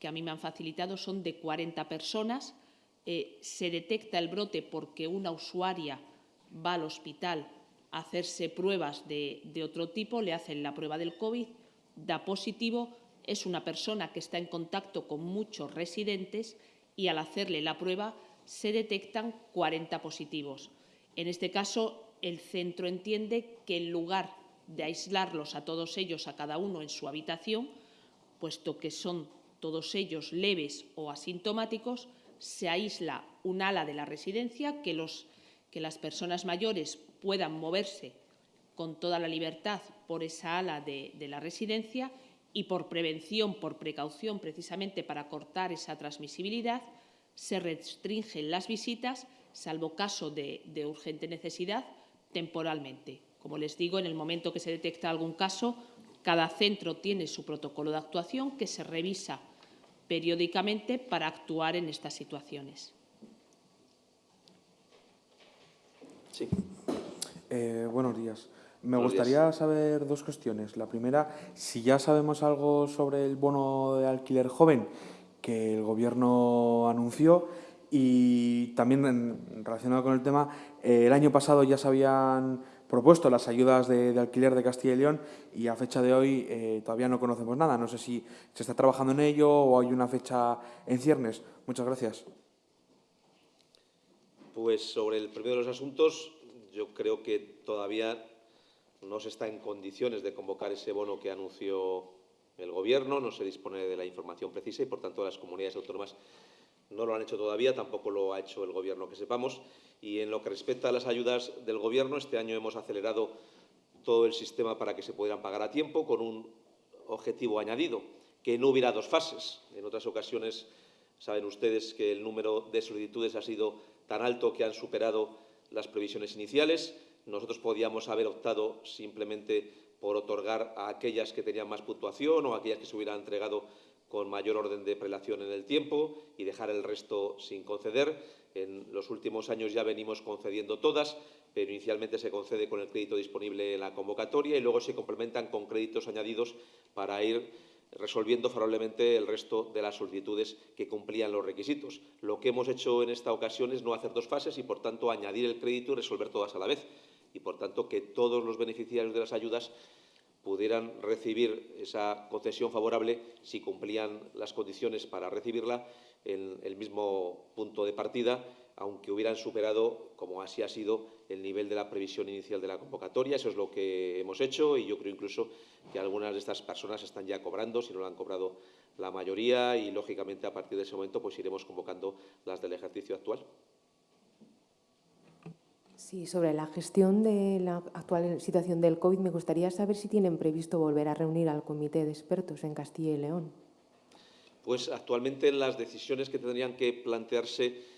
que a mí me han facilitado, son de 40 personas. Eh, se detecta el brote porque una usuaria va al hospital hacerse pruebas de, de otro tipo, le hacen la prueba del COVID, da positivo, es una persona que está en contacto con muchos residentes y al hacerle la prueba se detectan 40 positivos. En este caso, el centro entiende que en lugar de aislarlos a todos ellos, a cada uno en su habitación, puesto que son todos ellos leves o asintomáticos, se aísla un ala de la residencia, que, los, que las personas mayores puedan moverse con toda la libertad por esa ala de la residencia y por prevención, por precaución, precisamente para cortar esa transmisibilidad, se restringen las visitas, salvo caso de, urgente necesidad, temporalmente. Como les digo, en el momento que se detecta algún caso, cada centro tiene su protocolo de actuación que se revisa periódicamente para actuar en estas situaciones. Sí. Eh, buenos días. Me gustaría saber dos cuestiones. La primera, si ya sabemos algo sobre el bono de alquiler joven que el Gobierno anunció y también relacionado con el tema, eh, el año pasado ya se habían propuesto las ayudas de, alquiler de Castilla y León y a fecha de hoy eh, todavía no conocemos nada. No sé si se está trabajando en ello o hay una fecha en ciernes. Muchas gracias. Pues sobre el primero de los asuntos, yo creo que todavía no se está en condiciones de convocar ese bono que anunció el Gobierno, no se dispone de la información precisa y, por tanto, las comunidades autónomas no lo han hecho todavía, tampoco lo ha hecho el Gobierno que sepamos. Y en lo que respecta a las ayudas del Gobierno, este año hemos acelerado todo el sistema para que se pudieran pagar a tiempo, con un objetivo añadido, que no hubiera dos fases. En otras ocasiones saben ustedes que el número de solicitudes ha sido tan alto que han superado las previsiones iniciales. Nosotros podíamos haber optado simplemente por otorgar a aquellas que tenían más puntuación o a aquellas que se hubieran entregado con mayor orden de prelación en el tiempo y dejar el resto sin conceder. En los últimos años ya venimos concediendo todas, pero inicialmente se concede con el crédito disponible en la convocatoria y luego se complementan con créditos añadidos para ir resolviendo favorablemente el resto de las solicitudes que cumplían los requisitos. Lo que hemos hecho en esta ocasión es no hacer dos fases y, por tanto, añadir el crédito y resolver todas a la vez. Y, por tanto, que todos los beneficiarios de las ayudas pudieran recibir esa concesión favorable si cumplían las condiciones para recibirla en el mismo punto de partida aunque hubieran superado, como así ha sido, el nivel de la previsión inicial de la convocatoria. Eso es lo que hemos hecho y yo creo incluso que algunas de estas personas están ya cobrando, si no lo han cobrado la mayoría, y, lógicamente, a partir de ese momento pues iremos convocando las del ejercicio actual. Sí, sobre la gestión de la actual situación del COVID, me gustaría saber si tienen previsto volver a reunir al comité de expertos en Castilla y León. Pues actualmente las decisiones que tendrían que plantearse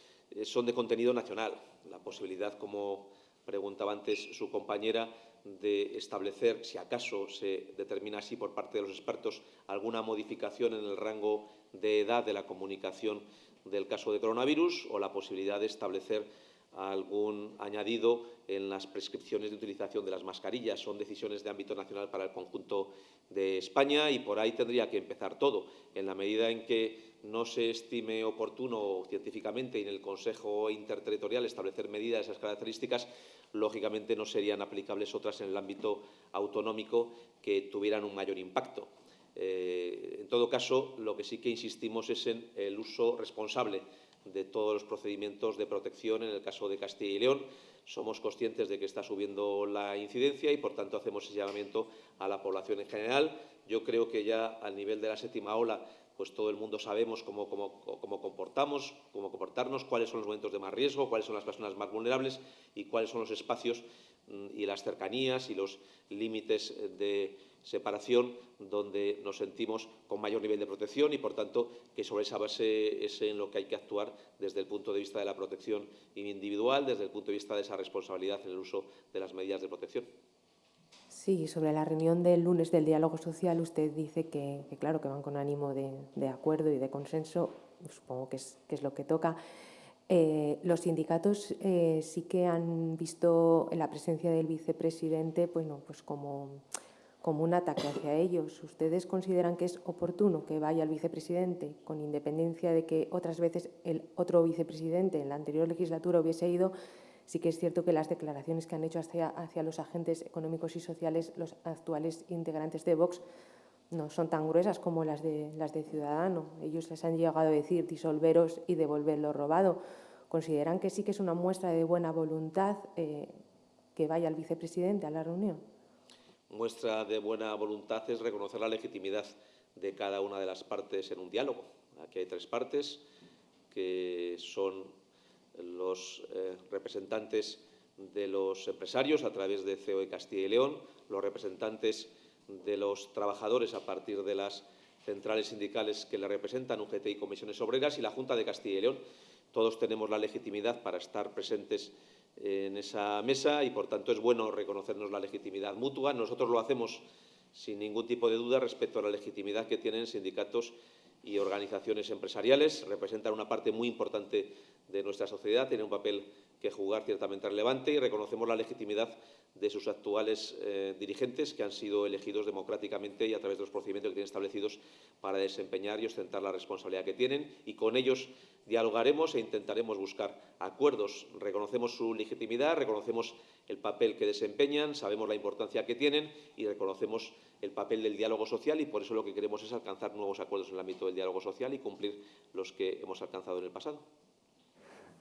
son de contenido nacional. La posibilidad, como preguntaba antes su compañera, de establecer, si acaso se determina así por parte de los expertos, alguna modificación en el rango de edad de la comunicación del caso de coronavirus o la posibilidad de establecer algún añadido en las prescripciones de utilización de las mascarillas. Son decisiones de ámbito nacional para el conjunto de España y por ahí tendría que empezar todo. En la medida en que no se estime oportuno científicamente y en el Consejo Interterritorial establecer medidas de esas características, lógicamente no serían aplicables otras en el ámbito autonómico que tuvieran un mayor impacto. Eh, en todo caso, lo que sí que insistimos es en el uso responsable de todos los procedimientos de protección en el caso de Castilla y León. Somos conscientes de que está subiendo la incidencia y, por tanto, hacemos ese llamamiento a la población en general. Yo creo que ya al nivel de la séptima ola pues todo el mundo sabemos cómo, comportamos, cómo comportarnos, cuáles son los momentos de más riesgo, cuáles son las personas más vulnerables y cuáles son los espacios mm, y las cercanías y los límites de separación donde nos sentimos con mayor nivel de protección y, por tanto, que sobre esa base es en lo que hay que actuar desde el punto de vista de la protección individual, desde el punto de vista de esa responsabilidad en el uso de las medidas de protección. Sí, sobre la reunión del lunes del diálogo social, usted dice que, claro, que van con ánimo de, acuerdo y de consenso, supongo que es, lo que toca. Eh, los sindicatos eh, sí que han visto la presencia del vicepresidente bueno, pues como como un ataque hacia ellos. ¿Ustedes consideran que es oportuno que vaya el vicepresidente, con independencia de que otras veces el otro vicepresidente en la anterior legislatura hubiese ido? Sí que es cierto que las declaraciones que han hecho hacia, hacia los agentes económicos y sociales, los actuales integrantes de Vox, no son tan gruesas como las de, las de Ciudadano. Ellos les han llegado a decir disolveros y devolver lo robado. ¿Consideran que sí que es una muestra de buena voluntad eh, que vaya el vicepresidente a la reunión? muestra de buena voluntad es reconocer la legitimidad de cada una de las partes en un diálogo. Aquí hay tres partes que son los eh, representantes de los empresarios a través de COE Castilla y León, los representantes de los trabajadores a partir de las centrales sindicales que le representan, UGT y comisiones obreras, y la Junta de Castilla y León. Todos tenemos la legitimidad para estar presentes en esa mesa y, por tanto, es bueno reconocernos la legitimidad mutua. Nosotros lo hacemos sin ningún tipo de duda respecto a la legitimidad que tienen sindicatos y organizaciones empresariales. Representan una parte muy importante de nuestra sociedad, tienen un papel que jugar ciertamente relevante y reconocemos la legitimidad de sus actuales eh, dirigentes que han sido elegidos democráticamente y a través de los procedimientos que tienen establecidos para desempeñar y ostentar la responsabilidad que tienen y con ellos dialogaremos e intentaremos buscar acuerdos. Reconocemos su legitimidad, reconocemos el papel que desempeñan, sabemos la importancia que tienen y reconocemos el papel del diálogo social y por eso lo que queremos es alcanzar nuevos acuerdos en el ámbito del diálogo social y cumplir los que hemos alcanzado en el pasado.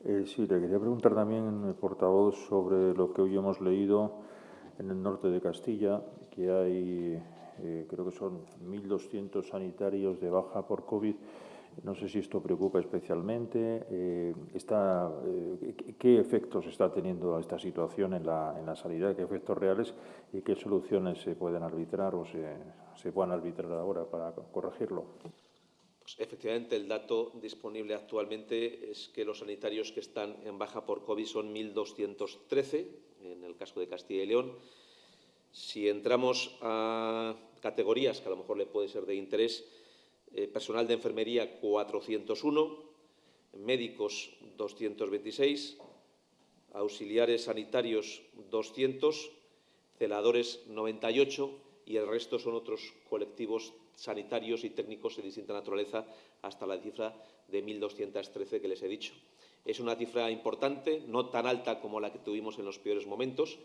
Eh, sí, le quería preguntar también, el portavoz, sobre lo que hoy hemos leído en el norte de Castilla, que hay, eh, creo que son 1.200 sanitarios de baja por COVID. No sé si esto preocupa especialmente. Eh, está, ¿Qué efectos está teniendo esta situación en la, en la sanidad? ¿Qué efectos reales y qué soluciones se pueden arbitrar o se, se puedan arbitrar ahora para corregirlo? Pues, efectivamente, el dato disponible actualmente es que los sanitarios que están en baja por COVID son 1.213, en el caso de Castilla y León. Si entramos a categorías que a lo mejor le puede ser de interés, eh, personal de enfermería 401, médicos 226, auxiliares sanitarios 200, celadores 98 y el resto son otros colectivos sanitarios y técnicos de distinta naturaleza hasta la cifra de 1.213 que les he dicho. Es una cifra importante, no tan alta como la que tuvimos en los peores momentos.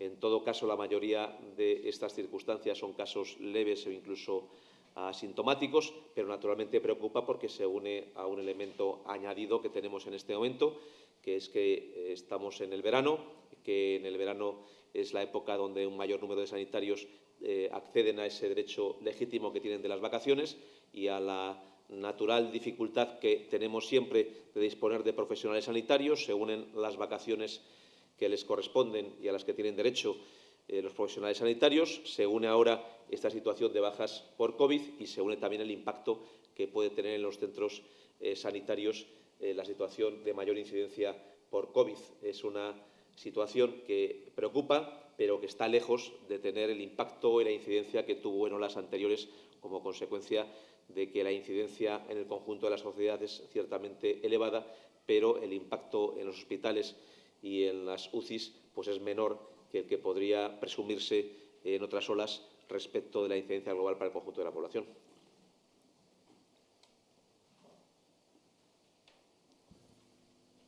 En todo caso, la mayoría de estas circunstancias son casos leves o incluso asintomáticos, pero naturalmente preocupa porque se une a un elemento añadido que tenemos en este momento, que es que eh, estamos en el verano, que en el verano es la época donde un mayor número de sanitarios eh, acceden a ese derecho legítimo que tienen de las vacaciones y a la natural dificultad que tenemos siempre de disponer de profesionales sanitarios, se unen las vacaciones que les corresponden y a las que tienen derecho eh, los profesionales sanitarios, se une ahora esta situación de bajas por COVID y se une también el impacto que puede tener en los centros eh, sanitarios la situación de mayor incidencia por COVID. Es una situación que preocupa, pero que está lejos de tener el impacto y la incidencia que tuvo en olas anteriores como consecuencia de que la incidencia en el conjunto de la sociedad es ciertamente elevada, pero el impacto en los hospitales y en las UCIs pues es menor que el que podría presumirse en otras olas respecto de la incidencia global para el conjunto de la población.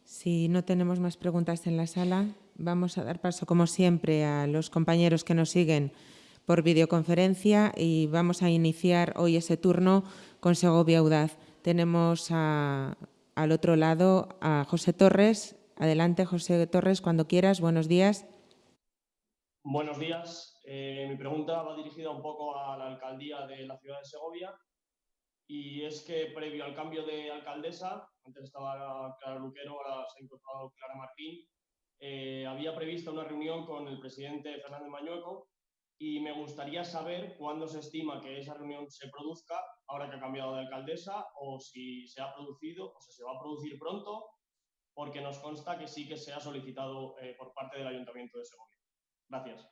Si no tenemos más preguntas en la sala, vamos a dar paso, como siempre, a los compañeros que nos siguen por videoconferencia y vamos a iniciar hoy ese turno con Segovia Audaz. Tenemos al otro lado a José Torres. Adelante, José Torres, cuando quieras. Buenos días. Buenos días. Eh, mi pregunta va dirigida un poco a la alcaldía de la ciudad de Segovia y es que previo al cambio de alcaldesa, antes estaba Clara Luquero, ahora se ha incorporado Clara Martín, eh, había prevista una reunión con el presidente Fernández Mañueco y me gustaría saber cuándo se estima que esa reunión se produzca, ahora que ha cambiado de alcaldesa, o si se ha producido, o si se va a producir pronto, porque nos consta que sí que se ha solicitado eh, por parte del Ayuntamiento de Segovia. Gracias.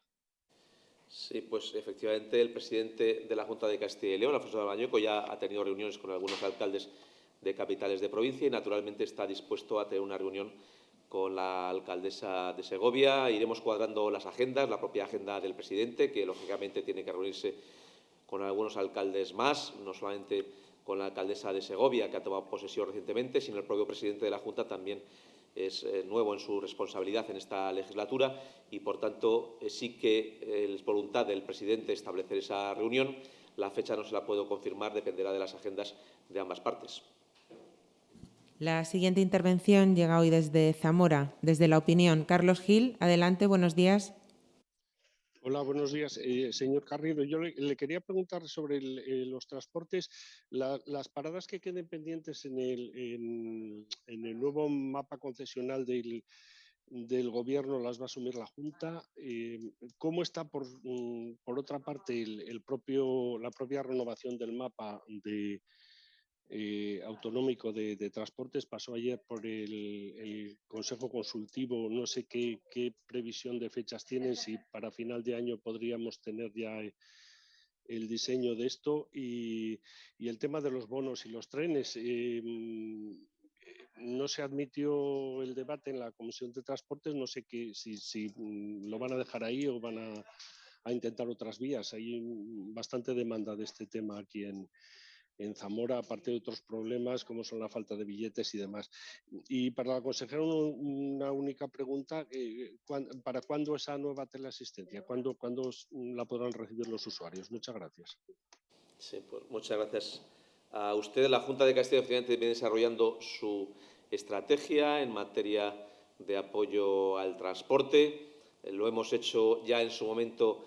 Sí, pues efectivamente el presidente de la Junta de Castilla y León, Alfonso de Bañueco, ya ha tenido reuniones con algunos alcaldes de capitales de provincia y naturalmente está dispuesto a tener una reunión con la alcaldesa de Segovia. Iremos cuadrando las agendas, la propia agenda del presidente, que lógicamente tiene que reunirse con algunos alcaldes más, no solamente con la alcaldesa de Segovia, que ha tomado posesión recientemente, sino el propio presidente de la Junta también es eh, nuevo en su responsabilidad en esta legislatura y, por tanto, eh, sí que eh, es voluntad del presidente establecer esa reunión. La fecha no se la puedo confirmar, dependerá de las agendas de ambas partes. La siguiente intervención llega hoy desde Zamora, desde La Opinión. Carlos Gil, adelante, buenos días. Hola, buenos días. Eh, señor Carrillo, yo le, quería preguntar sobre eh, los transportes, las paradas que queden pendientes en el, nuevo mapa concesional del, Gobierno las va a asumir la Junta. Eh, ¿Cómo está, por, mm, otra parte, el, la propia renovación del mapa de, eh, autonómico de, transportes pasó ayer por el, Consejo Consultivo. No sé qué, previsión de fechas tienen, si para final de año podríamos tener ya eh, el diseño de esto y, el tema de los bonos y los trenes. Eh, no se admitió el debate en la Comisión de Transportes, no sé qué, si, mm, lo van a dejar ahí o van a, a intentar otras vías. Hay bastante demanda de este tema aquí en, en Zamora, aparte de otros problemas como son la falta de billetes y demás. Y para la consejera, una única pregunta, eh, ¿para cuándo esa nueva teleasistencia? ¿Cuándo, ¿Cuándo, la podrán recibir los usuarios? Muchas gracias. Sí, pues muchas gracias a usted. La Junta de Castilla y Occidente viene desarrollando su estrategia en materia de apoyo al transporte. Lo hemos hecho ya en su momento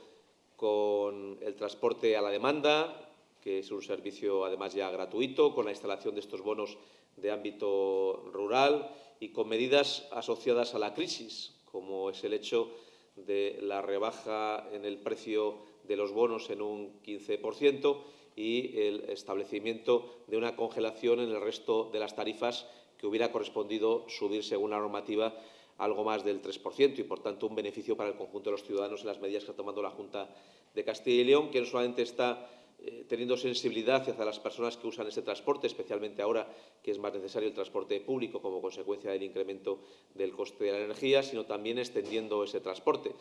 con el transporte a la demanda, que es un servicio además ya gratuito, con la instalación de estos bonos de ámbito rural y con medidas asociadas a la crisis, como es el hecho de la rebaja en el precio de los bonos en un 15% y el establecimiento de una congelación en el resto de las tarifas que hubiera correspondido subir según la normativa algo más del 3% y, por tanto, un beneficio para el conjunto de los ciudadanos en las medidas que está tomando la Junta de Castilla y León, que no solamente está eh, teniendo sensibilidad hacia las personas que usan este transporte, especialmente ahora que es más necesario el transporte público como consecuencia del incremento del coste de la energía, sino también extendiendo ese transporte.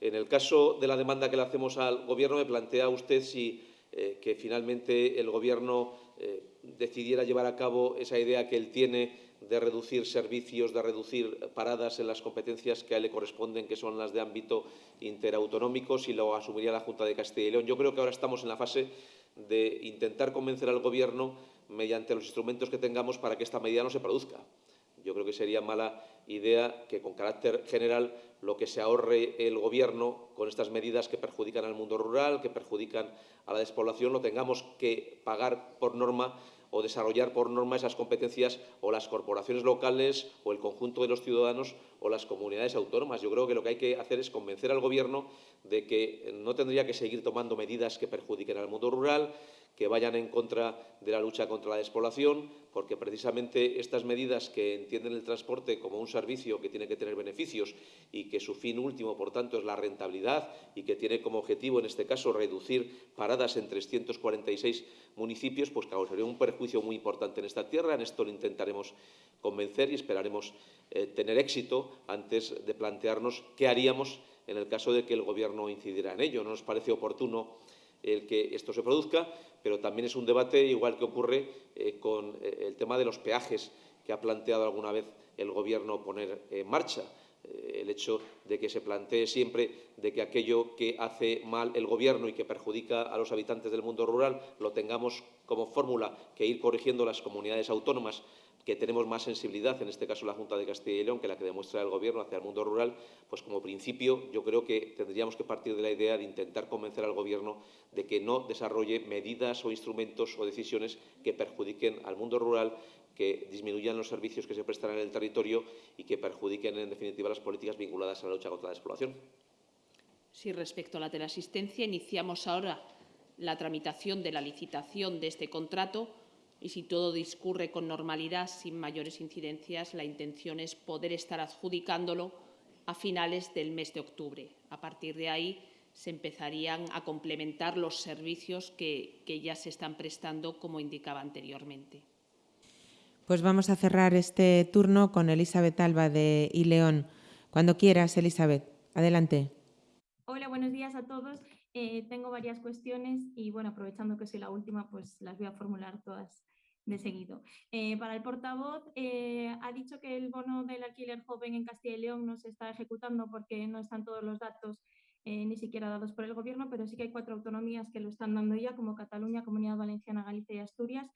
En el caso de la demanda que le hacemos al Gobierno, me plantea usted si eh, que finalmente el Gobierno eh, decidiera llevar a cabo esa idea que él tiene de reducir servicios, de reducir paradas en las competencias que a él le corresponden, que son las de ámbito interautonómico, si lo asumiría la Junta de Castilla y León. Yo creo que ahora estamos en la fase de intentar convencer al Gobierno mediante los instrumentos que tengamos para que esta medida no se produzca. Yo creo que sería mala idea que, con carácter general, lo que se ahorre el Gobierno con estas medidas que perjudican al mundo rural, que perjudican a la despoblación, lo tengamos que pagar por norma o desarrollar por norma esas competencias o las corporaciones locales o el conjunto de los ciudadanos o las comunidades autónomas. Yo creo que lo que hay que hacer es convencer al Gobierno de que no tendría que seguir tomando medidas que perjudiquen al mundo rural, que vayan en contra de la lucha contra la despoblación, porque precisamente estas medidas que entienden el transporte como un servicio que tiene que tener beneficios y que su fin último, por tanto, es la rentabilidad y que tiene como objetivo, en este caso, reducir paradas en 346 municipios, pues causaría un perjuicio muy importante en esta tierra. En esto lo intentaremos convencer y esperaremos eh, tener éxito antes de plantearnos qué haríamos en el caso de que el Gobierno incidiera en ello. No nos parece oportuno el que esto se produzca, pero también es un debate igual que ocurre eh, con eh, el tema de los peajes que ha planteado alguna vez el Gobierno poner en marcha. Eh, el hecho de que se plantee siempre de que aquello que hace mal el Gobierno y que perjudica a los habitantes del mundo rural lo tengamos como fórmula que ir corrigiendo las comunidades autónomas que tenemos más sensibilidad, en este caso la Junta de Castilla y León, que la que demuestra el Gobierno hacia el mundo rural, pues como principio yo creo que tendríamos que partir de la idea de intentar convencer al Gobierno de que no desarrolle medidas o instrumentos o decisiones que perjudiquen al mundo rural, que disminuyan los servicios que se prestan en el territorio y que perjudiquen, en definitiva, las políticas vinculadas a la lucha contra la despoblación. Sí, respecto a la teleasistencia, iniciamos ahora la tramitación de la licitación de este contrato y si todo discurre con normalidad, sin mayores incidencias, la intención es poder estar adjudicándolo a finales del mes de octubre. A partir de ahí se empezarían a complementar los servicios que, que ya se están prestando, como indicaba anteriormente. Pues vamos a cerrar este turno con Elizabeth Alba de Ileón. Cuando quieras, Elizabeth, adelante. Hola, buenos días a todos. Eh, tengo varias cuestiones y, bueno, aprovechando que soy la última, pues las voy a formular todas de seguido. Eh, para el portavoz, eh, ha dicho que el bono del alquiler joven en Castilla y León no se está ejecutando porque no están todos los datos ni siquiera dados por el Gobierno, pero sí que hay cuatro autonomías que lo están dando ya, como Cataluña, Comunidad Valenciana, Galicia y Asturias.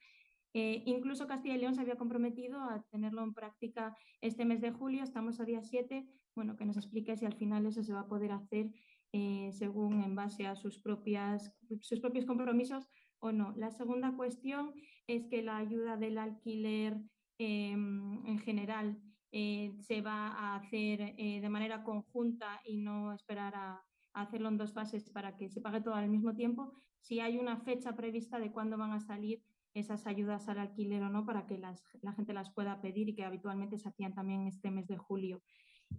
incluso Castilla y León se había comprometido a tenerlo en práctica este mes de julio, estamos a día 7, bueno, que nos explique si al final eso se va a poder hacer eh, según en base a sus, propias, sus propios compromisos o no. La segunda cuestión es que la ayuda del alquiler em, en general eh, se va a hacer eh, de manera conjunta y no esperar a, hacerlo en dos fases para que se pague todo al mismo tiempo, si hay una fecha prevista de cuándo van a salir esas ayudas al alquiler o no para que la gente las pueda pedir y que habitualmente se hacían también este mes de julio.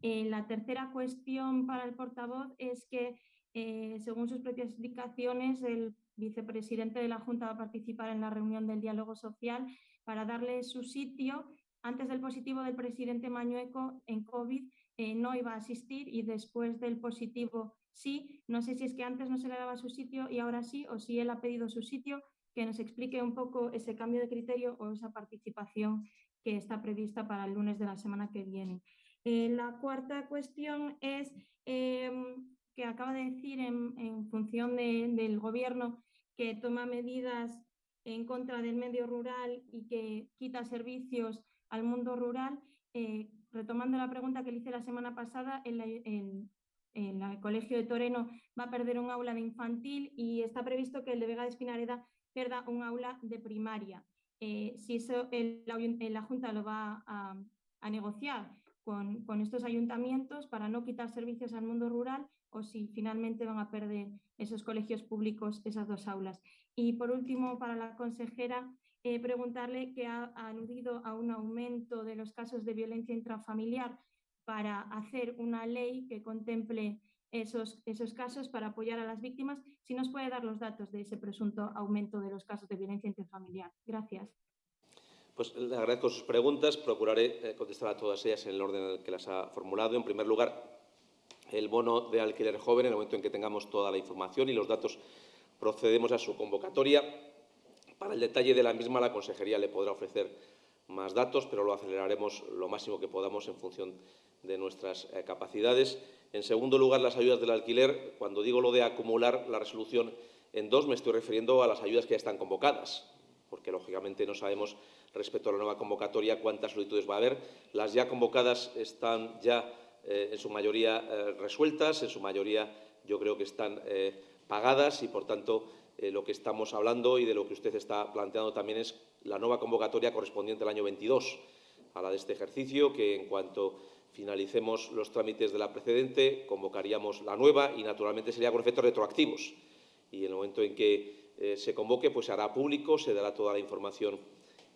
Eh, la tercera cuestión para el portavoz es que, eh, según sus propias explicaciones, el vicepresidente de la Junta va a participar en la reunión del diálogo social para darle su sitio. Antes del positivo del presidente Mañueco en COVID eh, no iba a asistir y después del positivo sí. No sé si es que antes no se le daba su sitio y ahora sí, o si él ha pedido su sitio, que nos explique un poco ese cambio de criterio o esa participación que está prevista para el lunes de la semana que viene. Eh, la cuarta cuestión es em, que acaba de decir en, función del gobierno que toma medidas en contra del medio rural y que quita servicios al mundo rural. Eh, retomando la pregunta que le hice la semana pasada, en, el Colegio de Toreno va a perder un aula de infantil y está previsto que el de Vega de Espinareda pierda un aula de primaria. Eh, si eso la Junta lo va a negociar con, estos ayuntamientos para no quitar servicios al mundo rural o si finalmente van a perder esos colegios públicos esas dos aulas. Y por último, para la consejera, eh, preguntarle que ha, aludido a un aumento de los casos de violencia intrafamiliar para hacer una ley que contemple esos, esos casos para apoyar a las víctimas. Si nos puede dar los datos de ese presunto aumento de los casos de violencia intrafamiliar. Gracias. Pues le agradezco sus preguntas. Procuraré eh, contestar a todas ellas en el orden en el que las ha formulado. En primer lugar, el bono de alquiler joven, en el momento en que tengamos toda la información y los datos, procedemos a su convocatoria. Para el detalle de la misma, la Consejería le podrá ofrecer más datos, pero lo aceleraremos lo máximo que podamos en función de nuestras eh, capacidades. En segundo lugar, las ayudas del alquiler. Cuando digo lo de acumular la resolución en dos, me estoy refiriendo a las ayudas que ya están convocadas, porque lógicamente no sabemos respecto a la nueva convocatoria cuántas solicitudes va a haber. Las ya convocadas están ya eh, en su mayoría eh, resueltas, en su mayoría yo creo que están pagadas y, por tanto, lo que estamos hablando y de lo que usted está planteando también es la nueva convocatoria correspondiente al año 22, a la de este ejercicio, que en cuanto finalicemos los trámites de la precedente, convocaríamos la nueva y, naturalmente, sería con efectos retroactivos. Y en el momento en que eh, se convoque, pues se hará público, se dará toda la información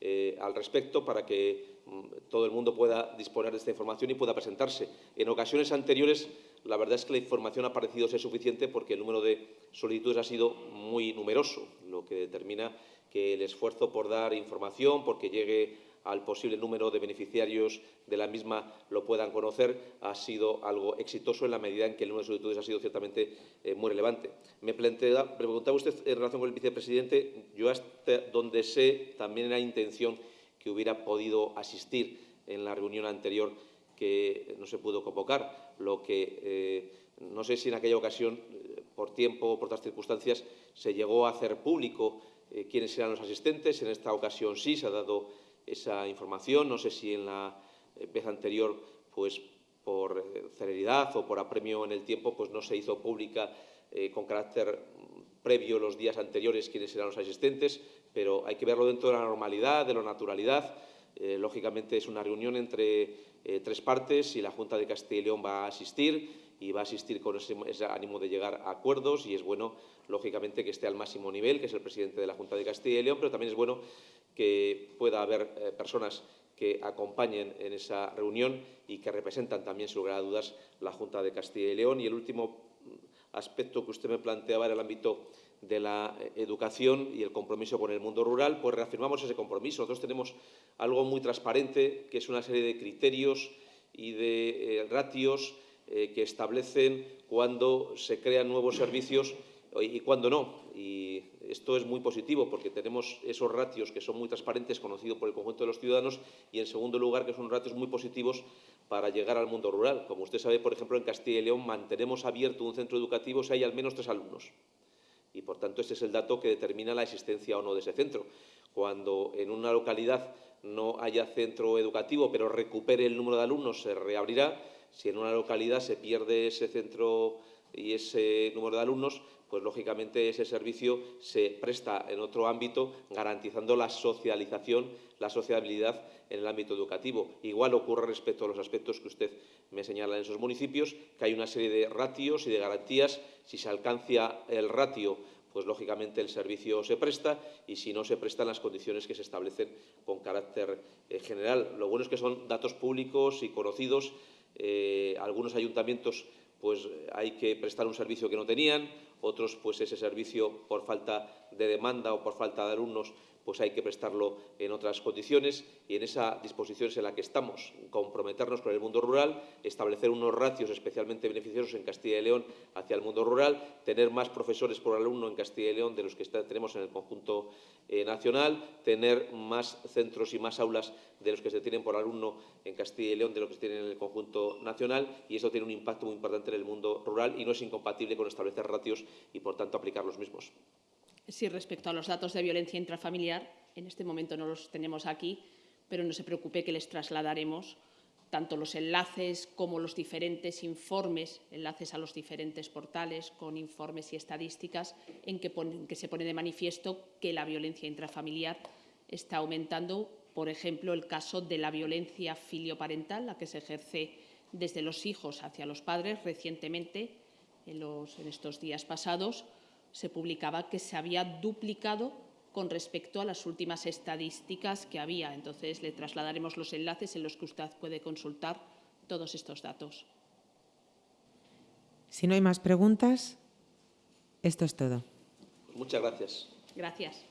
eh, al respecto para que mm, todo el mundo pueda disponer de esta información y pueda presentarse. En ocasiones anteriores, la verdad es que la información ha parecido ser suficiente porque el número de solicitudes ha sido muy numeroso, lo que determina que el esfuerzo por dar información, porque llegue al posible número de beneficiarios de la misma lo puedan conocer, ha sido algo exitoso en la medida en que el número de solicitudes ha sido ciertamente eh, muy relevante. Me plantea, preguntaba usted en relación con el vicepresidente, yo hasta donde sé también era intención que hubiera podido asistir en la reunión anterior que no se pudo convocar, lo que eh, no sé si en aquella ocasión, eh, por tiempo o por otras circunstancias, se llegó a hacer público quiénes eran los asistentes. En esta ocasión sí se ha dado esa información. No sé si en la vez anterior, pues por eh, celeridad o por apremio en el tiempo, pues no se hizo pública eh, con carácter previo los días anteriores quiénes eran los asistentes, pero hay que verlo dentro de la normalidad, de la naturalidad. Eh, lógicamente es una reunión entre tres partes y la Junta de Castilla y León va a asistir y va a asistir con ese, ánimo de llegar a acuerdos y es bueno, lógicamente, que esté al máximo nivel, que es el presidente de la Junta de Castilla y León, pero también es bueno que pueda haber eh, personas que acompañen en esa reunión y que representan también, sin lugar a dudas, la Junta de Castilla y León. Y el último aspecto que usted me planteaba era el ámbito de la eh, educación y el compromiso con el mundo rural, pues reafirmamos ese compromiso. Nosotros tenemos algo muy transparente, que es una serie de criterios y de eh, ratios que establecen cuando se crean nuevos servicios y cuando no. Esto es muy positivo porque tenemos esos ratios que son muy transparentes, conocidos por el conjunto de los ciudadanos, y en segundo lugar que son ratios muy positivos para llegar al mundo rural. Como usted sabe, por ejemplo, en Castilla y León mantenemos abierto un centro educativo si hay al menos tres alumnos. Y, por tanto, este es el dato que determina la existencia o no de ese centro. Cuando en una localidad no haya centro educativo, pero recupere el número de alumnos, se reabrirá. Si en una localidad se pierde ese centro y ese número de alumnos, pues lógicamente ese servicio se presta en otro ámbito, garantizando la socialización, la sociabilidad en el ámbito educativo. Igual ocurre respecto a los aspectos que usted me señala en esos municipios, que hay una serie de ratios y de garantías. Si se alcanza el ratio, pues lógicamente el servicio se presta y si no se prestan las condiciones que se establecen con carácter eh, general. Lo bueno es que son datos públicos y conocidos. Eh, algunos ayuntamientos pues hay que prestar un servicio que no tenían, otros pues ese servicio por falta de demanda o por falta de alumnos pues hay que prestarlo en otras condiciones y en esa disposición es en la que estamos, comprometernos con el mundo rural, establecer unos ratios especialmente beneficiosos en Castilla y León hacia el mundo rural, tener más profesores por alumno en Castilla y León de los que tenemos en el conjunto eh, nacional, tener más centros y más aulas de los que se tienen por alumno en Castilla y León de los que se tienen en el conjunto nacional y eso tiene un impacto muy importante en el mundo rural y no es incompatible con establecer ratios y, por tanto, aplicar los mismos. Sí, respecto a los datos de violencia intrafamiliar, en este momento no los tenemos aquí, pero no se preocupe que les trasladaremos tanto los enlaces como los diferentes informes, enlaces a los diferentes portales con informes y estadísticas en que, se pone de manifiesto que la violencia intrafamiliar está aumentando. Por ejemplo, el caso de la violencia filioparental, la que se ejerce desde los hijos hacia los padres recientemente, en, los, en estos días pasados, se publicaba que se había duplicado con respecto a las últimas estadísticas que había. Entonces, le trasladaremos los enlaces en los que usted puede consultar todos estos datos. Si no hay más preguntas, esto es todo. Muchas gracias. Gracias.